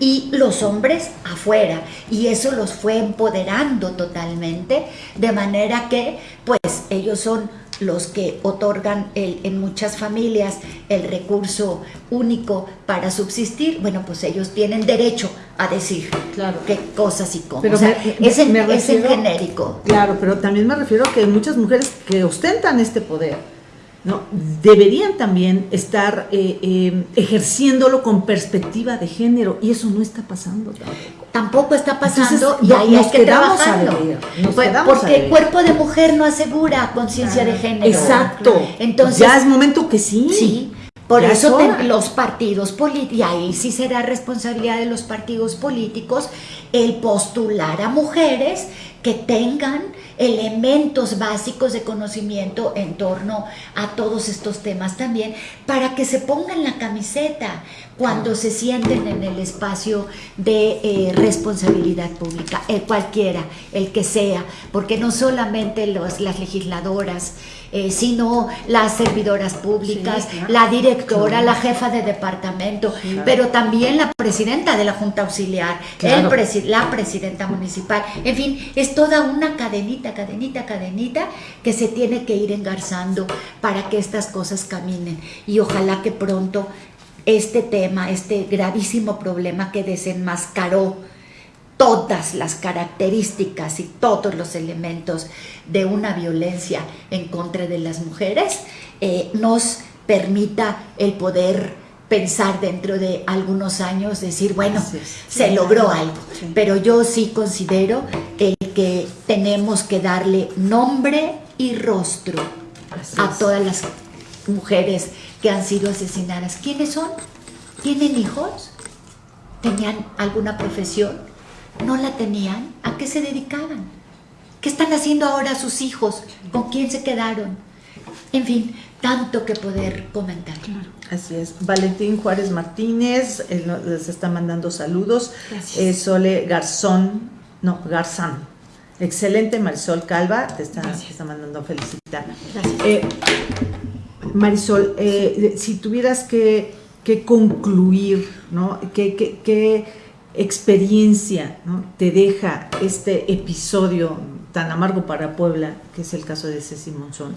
Y los hombres afuera y eso los fue empoderando totalmente de manera que pues ellos son los que otorgan el, en muchas familias el recurso único para subsistir, bueno, pues ellos tienen derecho a decir claro. qué cosas y cómo. Pero es, en, es en genérico. Claro, pero también me refiero a que hay muchas mujeres que ostentan este poder ¿no? deberían también estar eh, eh, ejerciéndolo con perspectiva de género y eso no está pasando tampoco. está pasando y ahí hay que trabajarlo. Pues, porque el cuerpo de mujer no asegura conciencia de género. Exacto. Entonces ya es momento que sí. Sí. Por eso los partidos políticos, y ahí sí será responsabilidad de los partidos políticos el postular a mujeres que tengan elementos básicos de conocimiento en torno a todos estos temas también, para que se pongan la camiseta cuando se sienten en el espacio de eh, responsabilidad pública, el cualquiera, el que sea, porque no solamente los, las legisladoras, eh, sino las servidoras públicas, la directora, la jefa de departamento, pero también la presidenta de la Junta Auxiliar, el la presidenta municipal, en fin, es toda una cadenita, cadenita, cadenita que se tiene que ir engarzando para que estas cosas caminen. Y ojalá que pronto este tema, este gravísimo problema que desenmascaró todas las características y todos los elementos de una violencia en contra de las mujeres, eh, nos permita el poder pensar dentro de algunos años, decir, bueno, se logró algo. Pero yo sí considero el que tenemos que darle nombre y rostro a todas las mujeres que han sido asesinadas. ¿Quiénes son? ¿Tienen hijos? ¿Tenían alguna profesión? no la tenían, ¿a qué se dedicaban? ¿Qué están haciendo ahora sus hijos? ¿Con quién se quedaron? En fin, tanto que poder comentar. Así es. Valentín Juárez Martínez él les está mandando saludos. Gracias. Eh, Sole Garzón, no, Garzán. Excelente, Marisol Calva, te está, te está mandando felicitar. Gracias. Eh, Marisol, eh, si tuvieras que, que concluir, ¿no? ¿Qué, qué- qué experiencia ¿no? te deja este episodio tan amargo para Puebla, que es el caso de Ceci Monzón?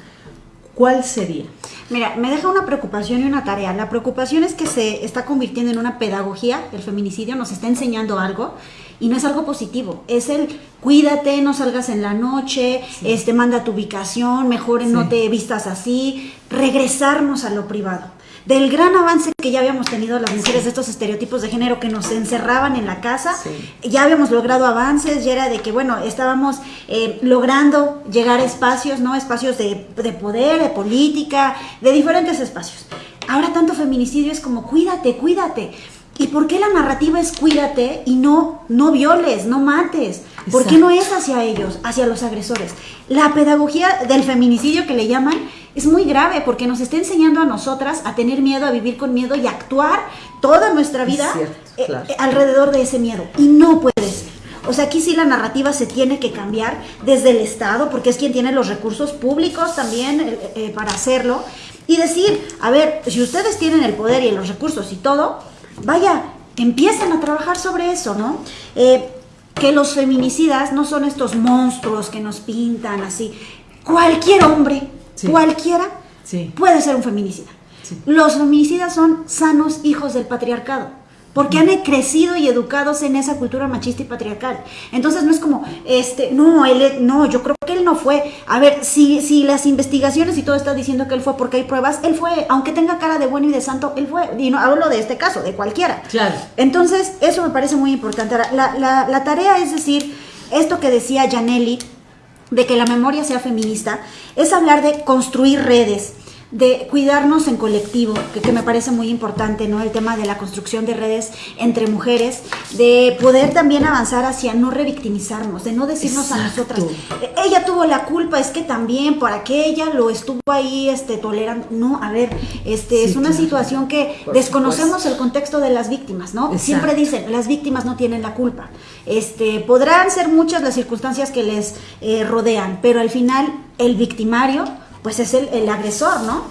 ¿Cuál sería? Mira, me deja una preocupación y una tarea. La preocupación es que se está convirtiendo en una pedagogía, el feminicidio nos está enseñando algo y no es algo positivo. Es el cuídate, no salgas en la noche, este manda tu ubicación, mejor no te vistas así, regresarnos a lo privado. Del gran avance que ya habíamos tenido las mujeres de estos estereotipos de género que nos encerraban en la casa, ya habíamos logrado avances, ya era de que, bueno, estábamos eh, logrando llegar a espacios, ¿no? Espacios de, de poder, de política, de diferentes espacios. Ahora tanto feminicidio es como cuídate, cuídate. ¿Y por qué la narrativa es cuídate y no, no violes, no mates? ¿Por qué Exacto. no es hacia ellos, hacia los agresores? La pedagogía del feminicidio que le llaman es muy grave porque nos está enseñando a nosotras a tener miedo, a vivir con miedo y a actuar toda nuestra vida cierto, eh, claro. eh, alrededor de ese miedo. Y no puede ser. O sea, aquí sí la narrativa se tiene que cambiar desde el Estado, porque es quien tiene los recursos públicos también eh, eh, para hacerlo. Y decir, a ver, si ustedes tienen el poder y los recursos y todo, vaya, empiecen a trabajar sobre eso, ¿no? Eh, que los feminicidas no son estos monstruos que nos pintan así. Cualquier hombre, Sí. cualquiera, Sí. puede ser un feminicida. Sí. Los feminicidas son sanos hijos del patriarcado. Porque han crecido y educados en esa cultura machista y patriarcal. Entonces no es como, este, no, él, no, yo creo que él no fue. A ver, si, si las investigaciones y todo está diciendo que él fue porque hay pruebas, él fue, aunque tenga cara de bueno y de santo, él fue. Y no hablo de este caso, de cualquiera. Claro. Entonces, eso me parece muy importante. Ahora, la, la- la tarea es decir, esto que decía Janelli, de que la memoria sea feminista, es hablar de construir redes, de cuidarnos en colectivo, que, que me parece muy importante, ¿no? El tema de la construcción de redes entre mujeres, de poder también avanzar hacia no revictimizarnos, de no decirnos a nosotras, "Eh, ella tuvo la culpa, es que también, para que ella lo estuvo ahí este, tolerando. No, a ver, este, Sí, es una claro. situación que Por desconocemos el contexto de las víctimas, ¿no? Exacto. Siempre dicen, las víctimas no tienen la culpa. Este, podrán ser muchas las circunstancias que les eh, rodean, pero al final el victimario, pues es el, el agresor, ¿no?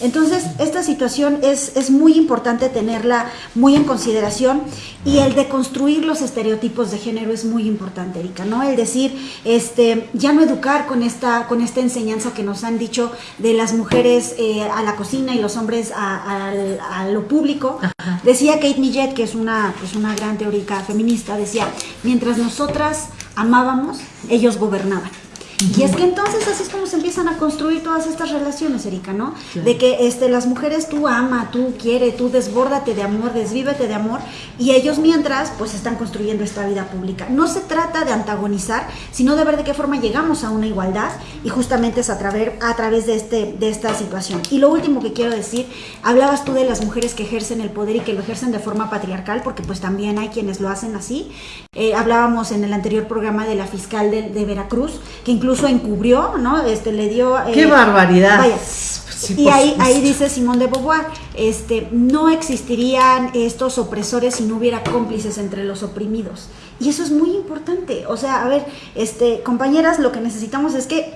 Entonces, esta situación es, es muy importante tenerla muy en consideración y el de construir los estereotipos de género es muy importante, Erika, ¿no? El decir, este, ya no educar con esta, con esta enseñanza que nos han dicho de las mujeres eh, a la cocina y los hombres a, lo público. Decía Kate Millet, que es una, pues una gran teórica feminista, decía, mientras nosotras amábamos, ellos gobernaban. Y es que entonces así es como se empiezan a construir todas estas relaciones, Erika, ¿no? De que este, las mujeres tú ama, tú quiere, tú desbórdate de amor, desvívete de amor, y ellos mientras pues están construyendo esta vida pública. No se trata de antagonizar, sino de ver de qué forma llegamos a una igualdad, y justamente es a través, a través de, este, de esta situación. Y lo último que quiero decir, hablabas tú de las mujeres que ejercen el poder y que lo ejercen de forma patriarcal, porque pues también hay quienes lo hacen así. Eh, hablábamos en el anterior programa de la fiscal de, de Veracruz, que incluso encubrió, ¿no? Este, le dio... eh, ¡Qué barbaridad! Vaya. Sí, y ahí, dice Simón de Beauvoir, este, no existirían estos opresores si no hubiera cómplices entre los oprimidos. Y eso es muy importante. O sea, a ver, este, compañeras, lo que necesitamos es que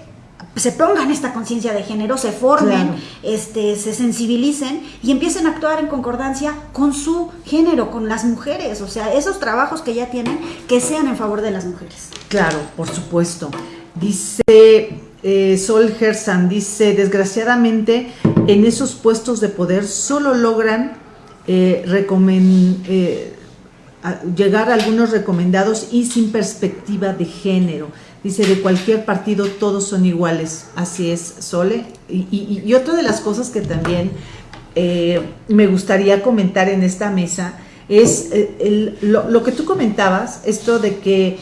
se pongan esta conciencia de género, se formen, Claro. este, se sensibilicen y empiecen a actuar en concordancia con su género, con las mujeres. O sea, esos trabajos que ya tienen, que sean en favor de las mujeres. Claro, por supuesto. Dice eh, Sol Gersan, dice, desgraciadamente en esos puestos de poder solo logran eh, eh, llegar a algunos recomendados y sin perspectiva de género. Dice, de cualquier partido todos son iguales. Así es, Sole. Y, otra de las cosas que también me gustaría comentar en esta mesa es lo, que tú comentabas, esto de que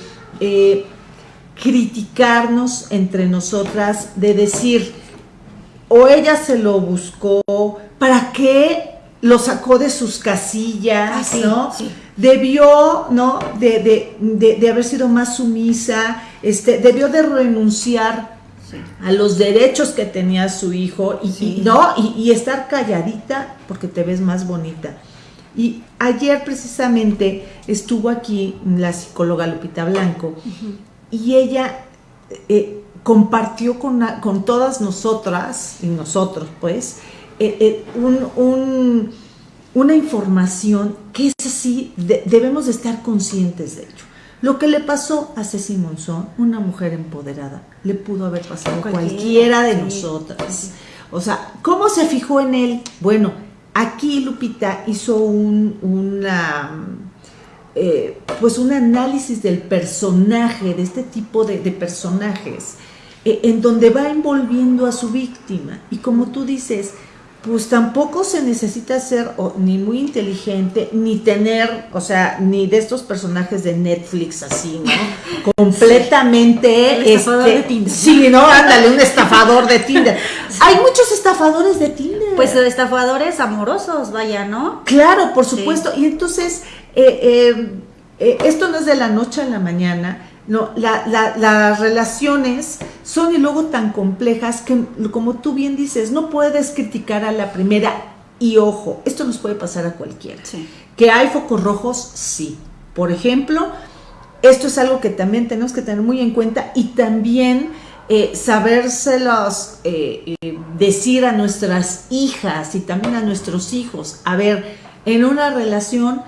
criticarnos entre nosotras, de decir, o ella se lo buscó, ¿para qué lo sacó de sus casillas, Ah, sí, ¿no? sí. Debió, ¿no? De, de, de, de haber sido más sumisa, este, debió de renunciar a los derechos que tenía su hijo y, no y, y estar calladita porque te ves más bonita y ayer precisamente estuvo aquí la psicóloga Lupita Blanco y ella eh, compartió con, con todas nosotras y nosotros pues eh, eh, un- un- una información que es así de- debemos de estar conscientes de ello lo que le pasó a Ceci Monzón, una mujer empoderada, le pudo haber pasado a Cualquiera, cualquiera de sí, nosotras. sí. O sea, ¿cómo se fijó en él? Bueno, aquí Lupita hizo un, una, eh, pues un análisis del personaje, de este tipo de, de personajes, eh, en donde va envolviendo a su víctima. Y como tú dices, pues tampoco se necesita ser o, ni muy inteligente, ni tener, o sea, ni de estos personajes de Netflix así, ¿no? *laughs* Completamente. El estafador este, de Tinder. Sí, ¿no? Ándale, un estafador de Tinder. *laughs* Hay muchos estafadores de Tinder. Pues de estafadores amorosos, vaya, ¿no? Claro, por Sí. supuesto. Y entonces, eh, eh, eh, esto no es de la noche a la mañana. No, la- la- las relaciones son y luego tan complejas que, como tú bien dices, no puedes criticar a la primera. Y ojo, esto nos puede pasar a cualquiera. Sí. Que hay focos rojos, sí. Por ejemplo, esto es algo que también tenemos que tener muy en cuenta y también eh, sabérselos eh, eh, decir a nuestras hijas y también a nuestros hijos. A ver, en una relación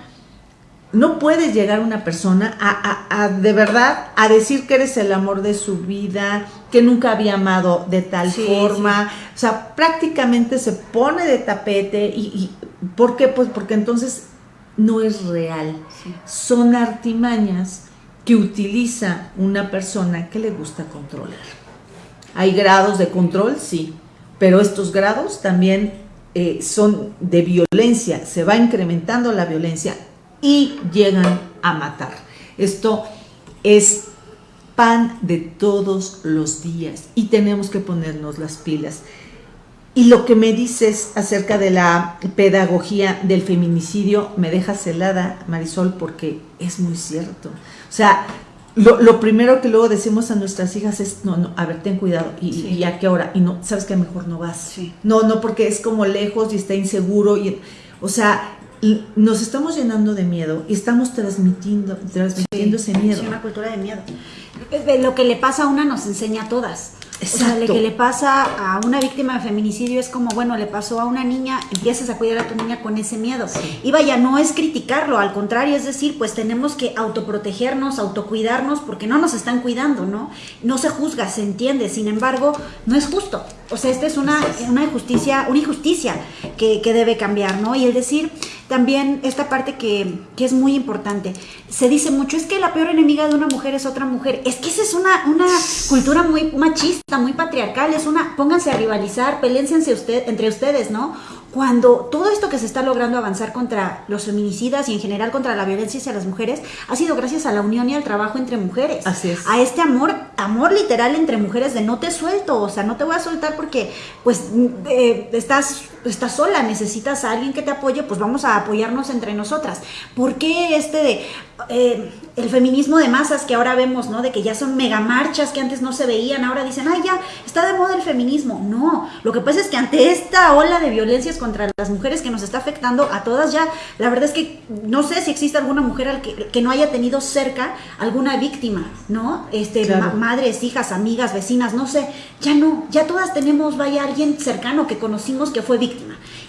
no puede llegar una persona a, a- a, de verdad a decir que eres el amor de su vida, que nunca había amado de tal Sí, forma. O sea, prácticamente se pone de tapete y, y ¿por qué? Pues porque entonces no es real. Son artimañas que utiliza una persona que le gusta controlar. Hay grados de control, sí, pero estos grados también eh, son de violencia, se va incrementando la violencia y llegan a matar. Esto es pan de todos los días y tenemos que ponernos las pilas. Y lo que me dices acerca de la pedagogía del feminicidio me deja celada, Marisol, porque es muy cierto. O sea, lo, lo primero que luego decimos a nuestras hijas es, no, no, a ver, ten cuidado, y, Sí. y a qué hora, y no, sabes que mejor no vas. Sí. No, no, porque es como lejos y está inseguro, y, o sea, nos estamos llenando de miedo y estamos transmitiendo, transmitiendo ese miedo. Sí, una cultura de miedo. Lo que le pasa a una nos enseña a todas. O sea, lo Exacto. que le pasa a una víctima de feminicidio es como, bueno, le pasó a una niña, empiezas a cuidar a tu niña con ese miedo. Y vaya, no es criticarlo, al contrario, es decir, pues tenemos que autoprotegernos, autocuidarnos, porque no nos están cuidando, ¿no? No se juzga, se entiende, sin embargo, no es justo. O sea, esta es una, una injusticia, una injusticia que, que debe cambiar, ¿no? Y el decir también esta parte que, que es muy importante. Se dice mucho, es que la peor enemiga de una mujer es otra mujer. Es que esa es una, una cultura muy machista, muy patriarcal. Es una, pónganse a rivalizar, peléense usted, entre ustedes, ¿no? Cuando todo esto que se está logrando avanzar contra los feminicidas y en general contra la violencia hacia las mujeres ha sido gracias a la unión y al trabajo entre mujeres. Así es. A este amor, amor literal entre mujeres de no te suelto, o sea, no te voy a soltar porque pues eh, estás, estás sola, necesitas a alguien que te apoye, pues vamos a apoyarnos entre nosotras. ¿Por qué este de eh, el feminismo de masas que ahora vemos, ¿no? De que ya son megamarchas que antes no se veían, ahora dicen, ay, ya está de moda el feminismo. No, lo que pasa es que ante esta ola de violencias contra las mujeres que nos está afectando a todas ya, la verdad es que no sé si existe alguna mujer al que, que no haya tenido cerca alguna víctima, ¿no? Este, Claro. ma- madres, hijas, amigas, vecinas, no sé, ya no, ya todas tenemos, vaya, alguien cercano que conocimos que fue víctima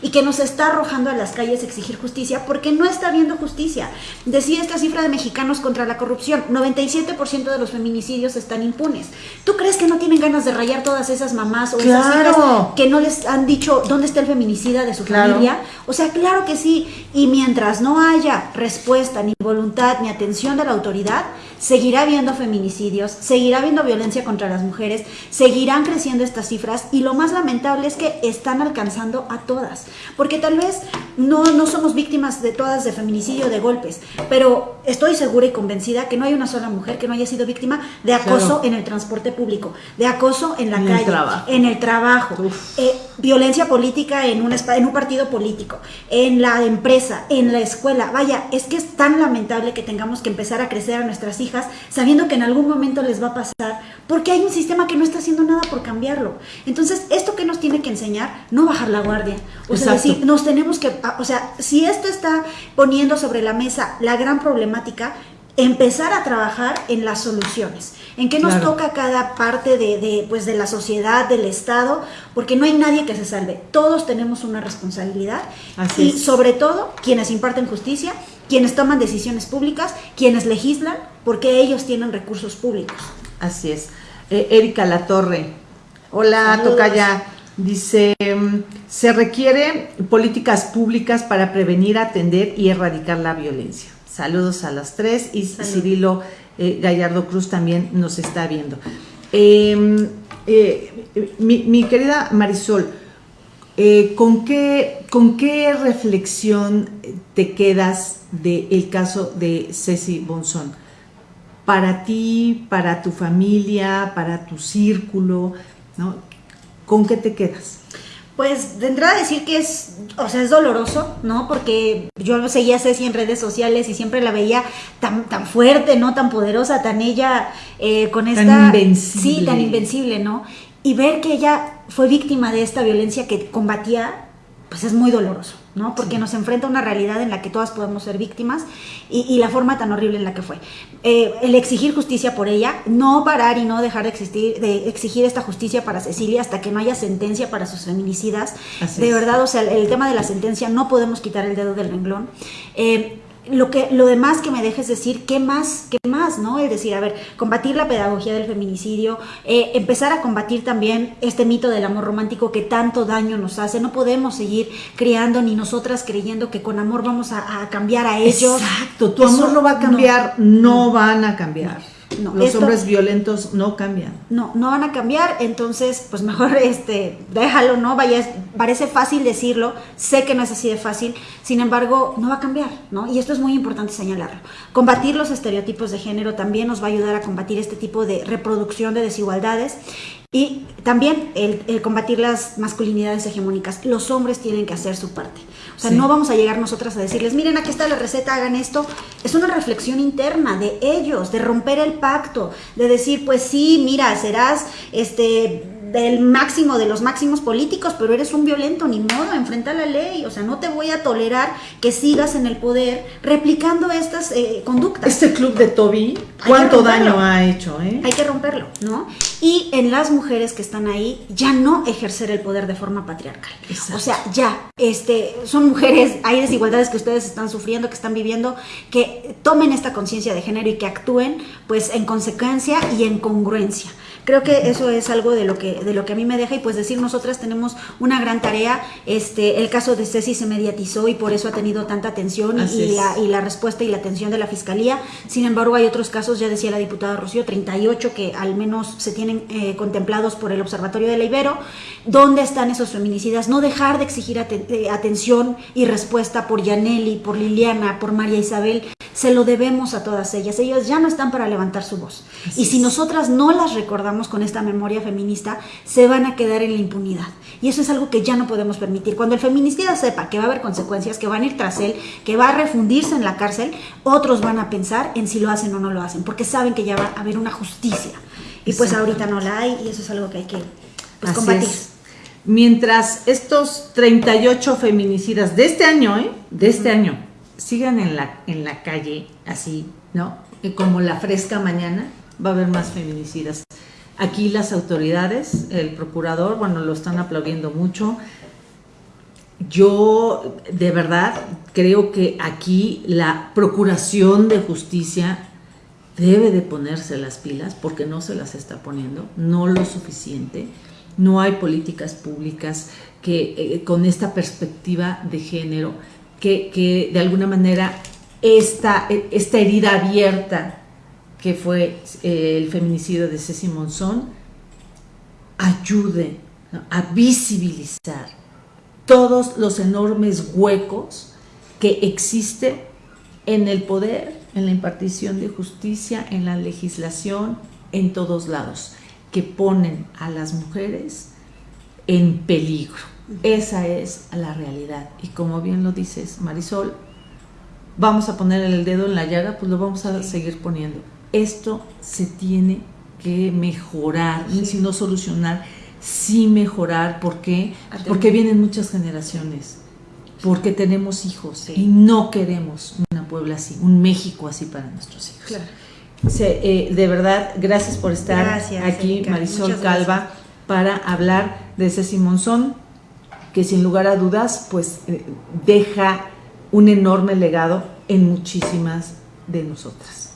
y que nos está arrojando a las calles a exigir justicia porque no está habiendo justicia. Decía esta cifra de mexicanos contra la corrupción, 97% de los feminicidios están impunes. ¿Tú crees que no tienen ganas de rayar todas esas mamás o esas Claro. hijas que no les han dicho dónde está el feminicida de su Claro. familia? O sea, claro que sí. Y mientras no haya respuesta, ni voluntad, ni atención de la autoridad, seguirá habiendo feminicidios, seguirá habiendo violencia contra las mujeres, seguirán creciendo estas cifras y lo más lamentable es que están alcanzando a todas, porque tal vez no, no somos víctimas de todas de feminicidio, de golpes, pero estoy segura y convencida que no hay una sola mujer que no haya sido víctima de acoso en el transporte público, de acoso en la calle, en el trabajo, eh, violencia política en un, en un partido político, en la empresa, en la escuela. Vaya, es que es tan lamentable que tengamos que empezar a crecer a nuestras hijas sabiendo que en algún momento les va a pasar, porque hay un sistema que no está haciendo nada por cambiarlo. Entonces, esto que nos tiene que enseñar, no bajar la guardia. O sea, decir, nos tenemos que, o sea, si esto está poniendo sobre la mesa la gran problemática, empezar a trabajar en las soluciones, en qué nos toca cada parte de, pues, de la sociedad, del Estado, porque no hay nadie que se salve, todos tenemos una responsabilidad y sobre todo quienes imparten justicia, quienes toman decisiones públicas, quienes legislan, porque ellos tienen recursos públicos. Así es. Eh, Erika Latorre, hola Tocaya, dice, mm, se requiere políticas públicas para prevenir, atender y erradicar la violencia. Saludos a las tres y Cirilo eh, Gallardo Cruz también nos está viendo. Em, eh, mi, querida Marisol, eh, ¿con, qué, ¿con qué reflexión te quedas del caso de Ceci Bonzón? Para ti, para tu familia, para tu círculo, ¿no? ¿Con qué te quedas? Pues de entrada decir que es, o sea, es doloroso, ¿no? Porque yo seguía a Ceci en redes sociales y siempre la veía tan, tan fuerte, ¿no? Tan poderosa, tan ella eh, con esta... Tan invencible. Sí, tan invencible, ¿no? Y ver que ella fue víctima de esta violencia que combatía pues es muy doloroso, ¿no? Porque nos enfrenta a una realidad en la que todas podemos ser víctimas y, la forma tan horrible en la que fue. Eh, el exigir justicia por ella, no parar y no dejar de, existir, de exigir esta justicia para Cecilia hasta que no haya sentencia para sus feminicidas. de verdad, o sea, el, tema de la sentencia no podemos quitar el dedo del renglón. Eh, lo que lo demás que me dejes decir qué más qué más no es decir a ver combatir la pedagogía del feminicidio eh, empezar a combatir también este mito del amor romántico que tanto daño nos hace. No podemos seguir criando ni nosotras creyendo que con amor vamos a, cambiar a ellos. Exacto tu amor no va a cambiar no, van a cambiar los hombres violentos no cambian. No, no van a cambiar, entonces pues mejor *laughs* este, déjalo, ¿no? Vaya, parece fácil decirlo, sé que no es así de fácil, sin embargo, no va a cambiar, ¿no? Y esto es muy importante señalarlo. Combatir los estereotipos de género también nos va a ayudar a combatir este tipo de reproducción de desigualdades y también el, combatir las masculinidades hegemónicas. Los hombres tienen que hacer su parte. O sea, no vamos a llegar nosotras a decirles, miren, aquí está la receta, hagan esto. Es una reflexión interna de ellos, de romper el pacto, de decir, pues sí, mira, serás este del máximo de los máximos políticos, pero eres un violento, ni modo, enfrenta la ley, o sea, no te voy a tolerar que sigas en el poder replicando estas eh, conductas. Este club de Toby, ¿cuánto daño ha hecho? Eh? Hay que romperlo, ¿no? Y en las mujeres que están ahí, ya no ejercer el poder de forma patriarcal. O sea, ya, este, son mujeres, hay desigualdades que ustedes están sufriendo, que están viviendo, que tomen esta conciencia de género y que actúen, pues, en consecuencia y en congruencia. Creo que eso es algo de lo que, de lo que a mí me deja y pues decir, nosotras tenemos una gran tarea. Este, el caso de Ceci se mediatizó y por eso ha tenido tanta atención y, la, y la respuesta y la atención de la Fiscalía. Sin embargo, hay otros casos, ya decía la diputada Rocío, 38 que al menos se tienen eh, contemplados por el Observatorio de la Ibero. ¿Dónde están esos feminicidas? No dejar de exigir eh, atención y respuesta por Yaneli, por Liliana, por María Isabel. Se lo debemos a todas ellas. Ellas ya no están para levantar su voz. y si nosotras no las recordamos, con esta memoria feminista, se van a quedar en la impunidad. Y eso es algo que ya no podemos permitir. Cuando el feminicida sepa que va a haber consecuencias, que van a ir tras él, que va a refundirse en la cárcel, otros van a pensar en si lo hacen o no lo hacen, porque saben que ya va a haber una justicia. Y pues ahorita no la hay y eso es algo que hay que pues, combatir. Mientras estos 38 feminicidas de este año, ¿eh? De este año, sigan en la, en la calle así, ¿no? Como la fresca mañana, va a haber más feminicidas. Aquí las autoridades, el procurador, bueno, lo están aplaudiendo mucho. Yo de verdad creo que aquí la procuración de justicia debe de ponerse las pilas porque no se las está poniendo, no lo suficiente. No hay políticas públicas que eh, con esta perspectiva de género que, que de alguna manera esta, esta herida abierta que fue eh, el feminicidio de Ceci Monzón ayude a visibilizar todos los enormes huecos que existen en el poder, en la impartición de justicia, en la legislación, en todos lados, que ponen a las mujeres en peligro. Esa es la realidad. Y como bien lo dices, Marisol, vamos a poner el dedo en la llaga, pues lo vamos a seguir poniendo. Esto se tiene que mejorar, si no solucionar, sí mejorar. ¿Por qué? Porque vienen muchas generaciones, porque tenemos hijos y no queremos una Puebla así, un México así para nuestros hijos. Claro. Eh, de verdad, gracias por estar aquí, Marisol Calva, para hablar de ese Simonzón, que sin lugar a dudas, pues eh, deja un enorme legado en muchísimas de nosotras.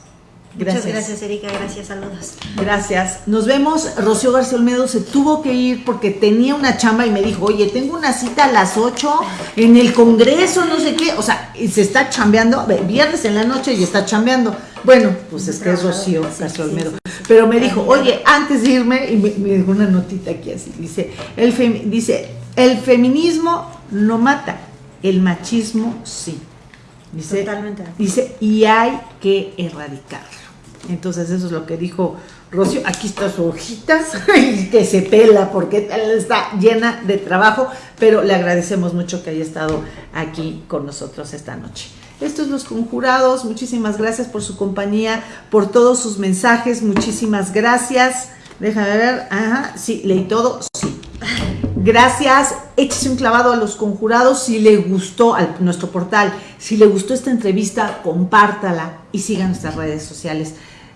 Gracias. Muchas gracias, Erika. Gracias, saludos. Gracias. Nos vemos. Rocío García Olmedo se tuvo que ir porque tenía una chamba y me dijo, oye, tengo una cita a las 8 en el Congreso, no sé qué. O sea, y se está chambeando, viernes en la noche y está chambeando. Bueno, pues es que es Rocío García Olmedo. Pero me dijo, oye, antes de irme, y me, dijo una notita aquí así, dice el, dice, el feminismo no mata, el machismo sí. Dice, Totalmente. Dice, y hay que erradicarlo. Entonces eso es lo que dijo Rocío. Aquí está su hojita, *laughs* que se pela porque está llena de trabajo, pero le agradecemos mucho que haya estado aquí con nosotros esta noche. Estos los conjurados, muchísimas gracias por su compañía, por todos sus mensajes, muchísimas gracias. Déjame ver, ajá, sí, leí todo, sí. Gracias, échese un clavado a los conjurados si le gustó a nuestro portal, si le gustó esta entrevista, compártala y siga nuestras redes sociales.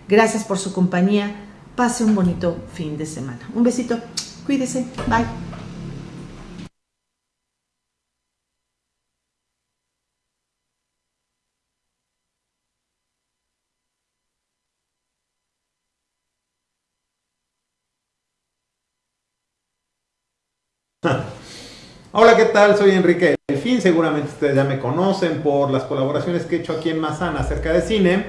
Gracias por su compañía. Pase un bonito fin de semana. Un besito. Cuídese. Bye. Hola, ¿qué tal? Soy Enrique Delfín. Seguramente ustedes ya me conocen por las colaboraciones que he hecho aquí en Mazana acerca de cine.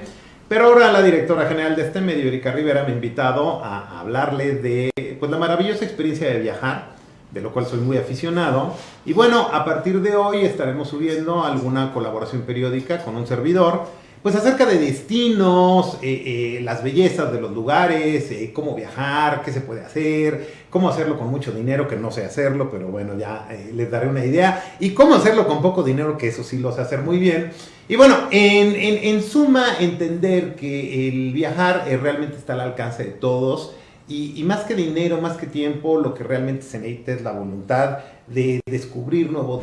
Pero ahora la directora general de este medio, Erika Rivera, me ha invitado a hablarle de pues, la maravillosa experiencia de viajar, de lo cual soy muy aficionado. Y bueno, a partir de hoy estaremos subiendo alguna colaboración periódica con un servidor pues acerca de destinos, eh, eh, las bellezas de los lugares, eh, cómo viajar, qué se puede hacer, cómo hacerlo con mucho dinero, que no sé hacerlo, pero bueno, ya les daré una idea, y cómo hacerlo con poco dinero, que eso sí lo sé hacer muy bien. Y bueno, en, suma, entender que el viajar realmente está al alcance de todos, y, y, más que dinero, más que tiempo, lo que realmente se necesita es la voluntad de descubrir nuevos